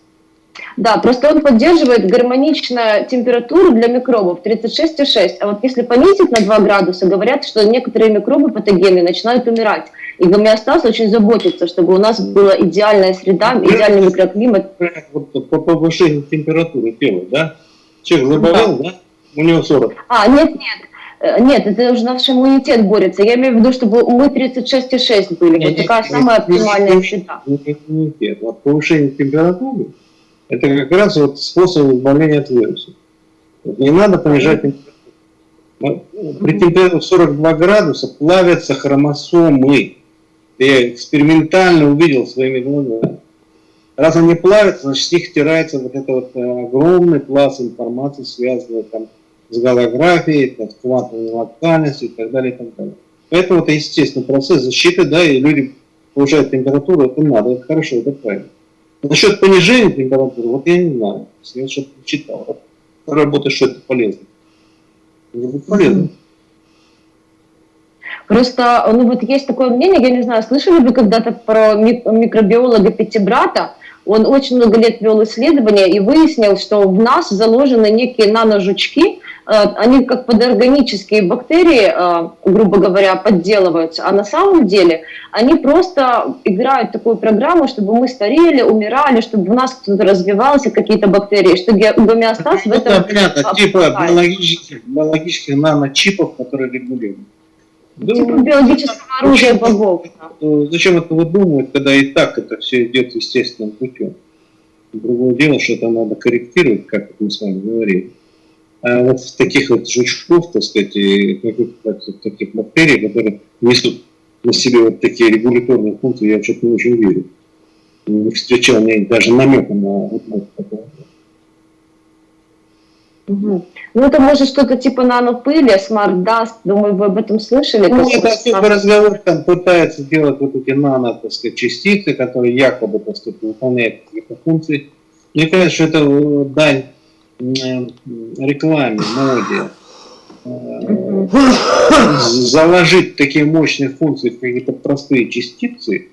да, просто он поддерживает гармоничную температуру для микробов 36,6. А вот если понизить на 2 градуса, говорят, что некоторые микробы патогенные начинают умирать. И гомеостаз очень заботится, чтобы у нас была идеальная среда, идеальный микроклимат. Вот по повышению температуры тела, да? Человек заболел, да? да? У него 40. А, нет, нет. Э, нет, это уже наш иммунитет борется. Я имею в виду, чтобы мы 36,6 были. Нет, вот такая нет, самая нет, оптимальная среда. Иммунитет. Вот повышение температуры это как раз вот способ избавления от вируса. Не надо понижать температуру. При температуре 42 градуса плавятся хромосомы. Я экспериментально увидел своими глазами. Раз они плавятся, значит, с них стирается вот это вот э, огромный пласт информации, связанный там с голографией, там, с квантовой локальностью и так далее, и так далее. Поэтому это естественный процесс защиты, да, и люди повышают температуру, это надо, это хорошо, это правильно. Насчет понижения температуры, вот я не знаю, я что-то читал. Работа, что это полезно. Будет полезно. Просто, ну вот есть такое мнение, я не знаю, слышали вы когда-то про микробиолога Пятибрата? Он очень много лет вел исследования и выяснил, что в нас заложены некие наножучки, э, они как подорганические бактерии, э, грубо говоря, подделываются, а на самом деле они просто играют такую программу, чтобы мы старели, умирали, чтобы у нас кто-то развивался, какие-то бактерии, что гомеостаз в этом... Это понятно, типа биологических, биологических наночипов, которые регулируют. Да, типа биологического оружия богов. Зачем это выдумывать, когда и так это все идет естественным путем? Другое дело, что это надо корректировать, как мы с вами говорили. А вот в таких вот жучков, так сказать, и таких бактерий, которые несут на себе вот такие регуляторные функции, я что-то не очень верю. Не встречал ни даже намека на вот такого. Угу. Ну, это может что-то типа нанопыли, smart dust, думаю, вы об этом слышали? Ну, это особый разговор, там пытаются делать вот эти нано, так сказать, частицы, которые якобы, так сказать, выполняют какие-то функции. Мне кажется, что это э, дань э, рекламе, моде. Заложить такие мощные функции в какие-то простые частицы,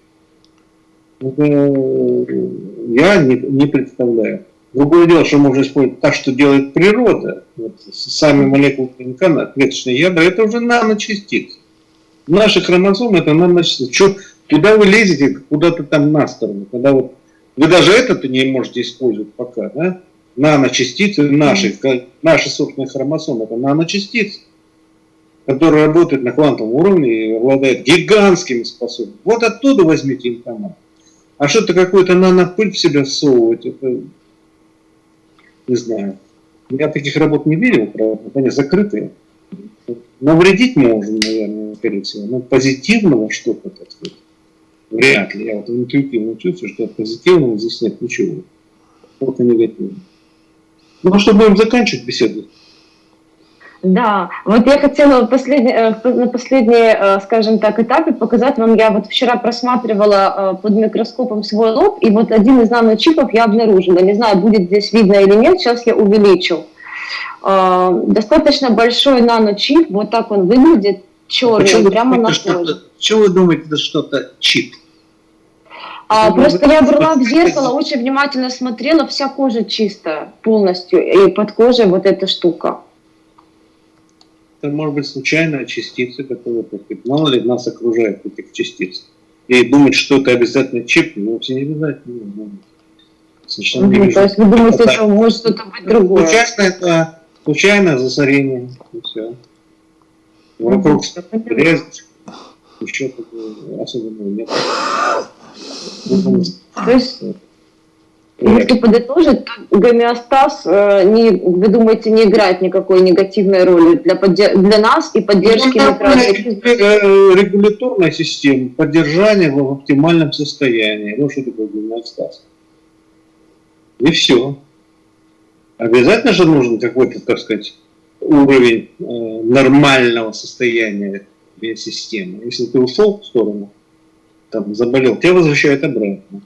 я не, не представляю. Другое дело, что можно использовать так, что делает природа. Вот, сами молекулы ДНК, клеточные ядра, это уже наночастицы. Наши хромосомы это наночастицы. Что, куда вы лезете, куда-то там на сторону, когда вот вы даже это-то не можете использовать пока, да? Наночастицы наши, наши собственные хромосомы, это наночастицы, которые работают на квантовом уровне и обладают гигантскими способностями. Вот оттуда возьмите информацию. А что-то какую-то нанопыль в себя всовывать, это не знаю. Я таких работ не видел, правда, они закрытые. Навредить можно, наверное, скорее всего, но позитивного что-то, так сказать, вряд ли. Я вот интуитивно чувствую, что позитивного здесь нет ничего. Только негативного. Ну, а что, будем заканчивать беседу? Да, вот я хотела последний, э, на последней, э, скажем так, этапе показать вам, я вот вчера просматривала э, под микроскопом свой лоб, и вот один из наночипов я обнаружила, не знаю, будет здесь видно или нет, сейчас я увеличу. Достаточно большой наночип, вот так он выглядит, черный, Почему прямо на коже. Почему вы думаете, это что-то чип? А, просто я брала в зеркало, очень внимательно смотрела, вся кожа чистая полностью, и под кожей вот эта штука это может быть случайная частица, которая, так сказать, мало ли нас окружает этих частиц. И думать, что это обязательно чип, ну, вовсе не обязательно. Ну, совершенно угу, не то есть вы думаете, что может что-то быть другое? Случайно это случайное засорение, и все. Вокруг угу, резать, еще такого особенного нет. То есть если подытожить, то гомеостаз, э, не, вы думаете, не играет никакой негативной роли для, для нас и поддержки ну, микроорганизмов? Э, регуляторная система, поддержание в оптимальном состоянии. Вот что такое гомеостаз. И все. Обязательно же нужен какой-то, так сказать, уровень э, нормального состояния системы. Если ты ушел в сторону, там, заболел, тебя возвращают обратно.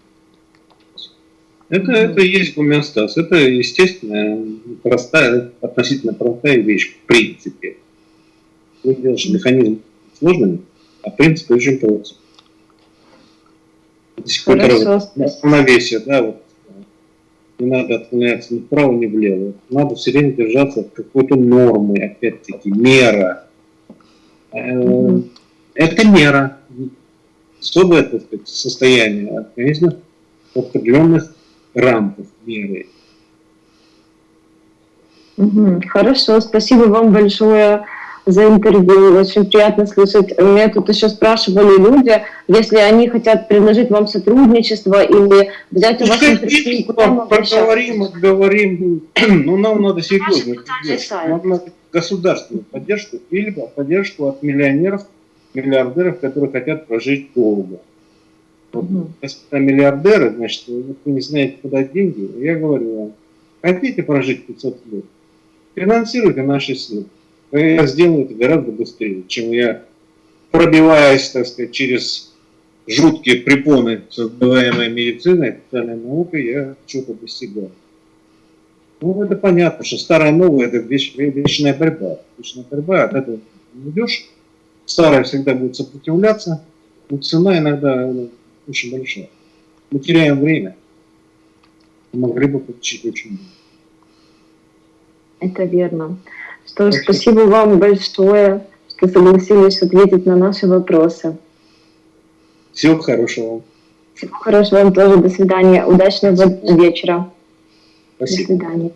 Это, это и есть гомеостаз. Это, естественно, простая, относительно простая вещь, в принципе. Вы делаешь механизм сложным, а принцип очень прост. До сих пор равновесие, да, вот. Не надо отклоняться ни вправо, ни влево. Надо все время держаться какой-то нормы, опять-таки, мера. Э, это мера. Особое состояние организма в определенных рамках меры. Хорошо, спасибо вам большое за интервью. Очень приятно слышать. Меня тут еще спрашивали люди, если они хотят предложить вам сотрудничество или взять у вас интервью. Поговорим, обговорим. Но нам надо серьезно. Нам надо государственную поддержку или поддержку от миллионеров, миллиардеров, которые хотят прожить долго. Мгм. Господа миллиардеры, значит, вы не знаете, куда деньги. Я говорю вам, хотите прожить 500 лет? Финансируйте наши силы. Я сделаю это гораздо быстрее, чем я, пробиваясь, так сказать, через жуткие препоны, создаваемые медициной, официальной наукой, я что-то достигаю. Ну, это понятно, что старое и новое – это веч- вечная борьба. Вечная борьба, от этого не уйдешь. Старое всегда будет сопротивляться, но цена иногда очень большая. Мы теряем время. Могли бы получить очень много. Это верно. Что ж, Спасибо. вам большое, что согласились ответить на наши вопросы. Всего хорошего. Всего хорошего вам тоже. До свидания. Удачного вечера. До Спасибо. свидания.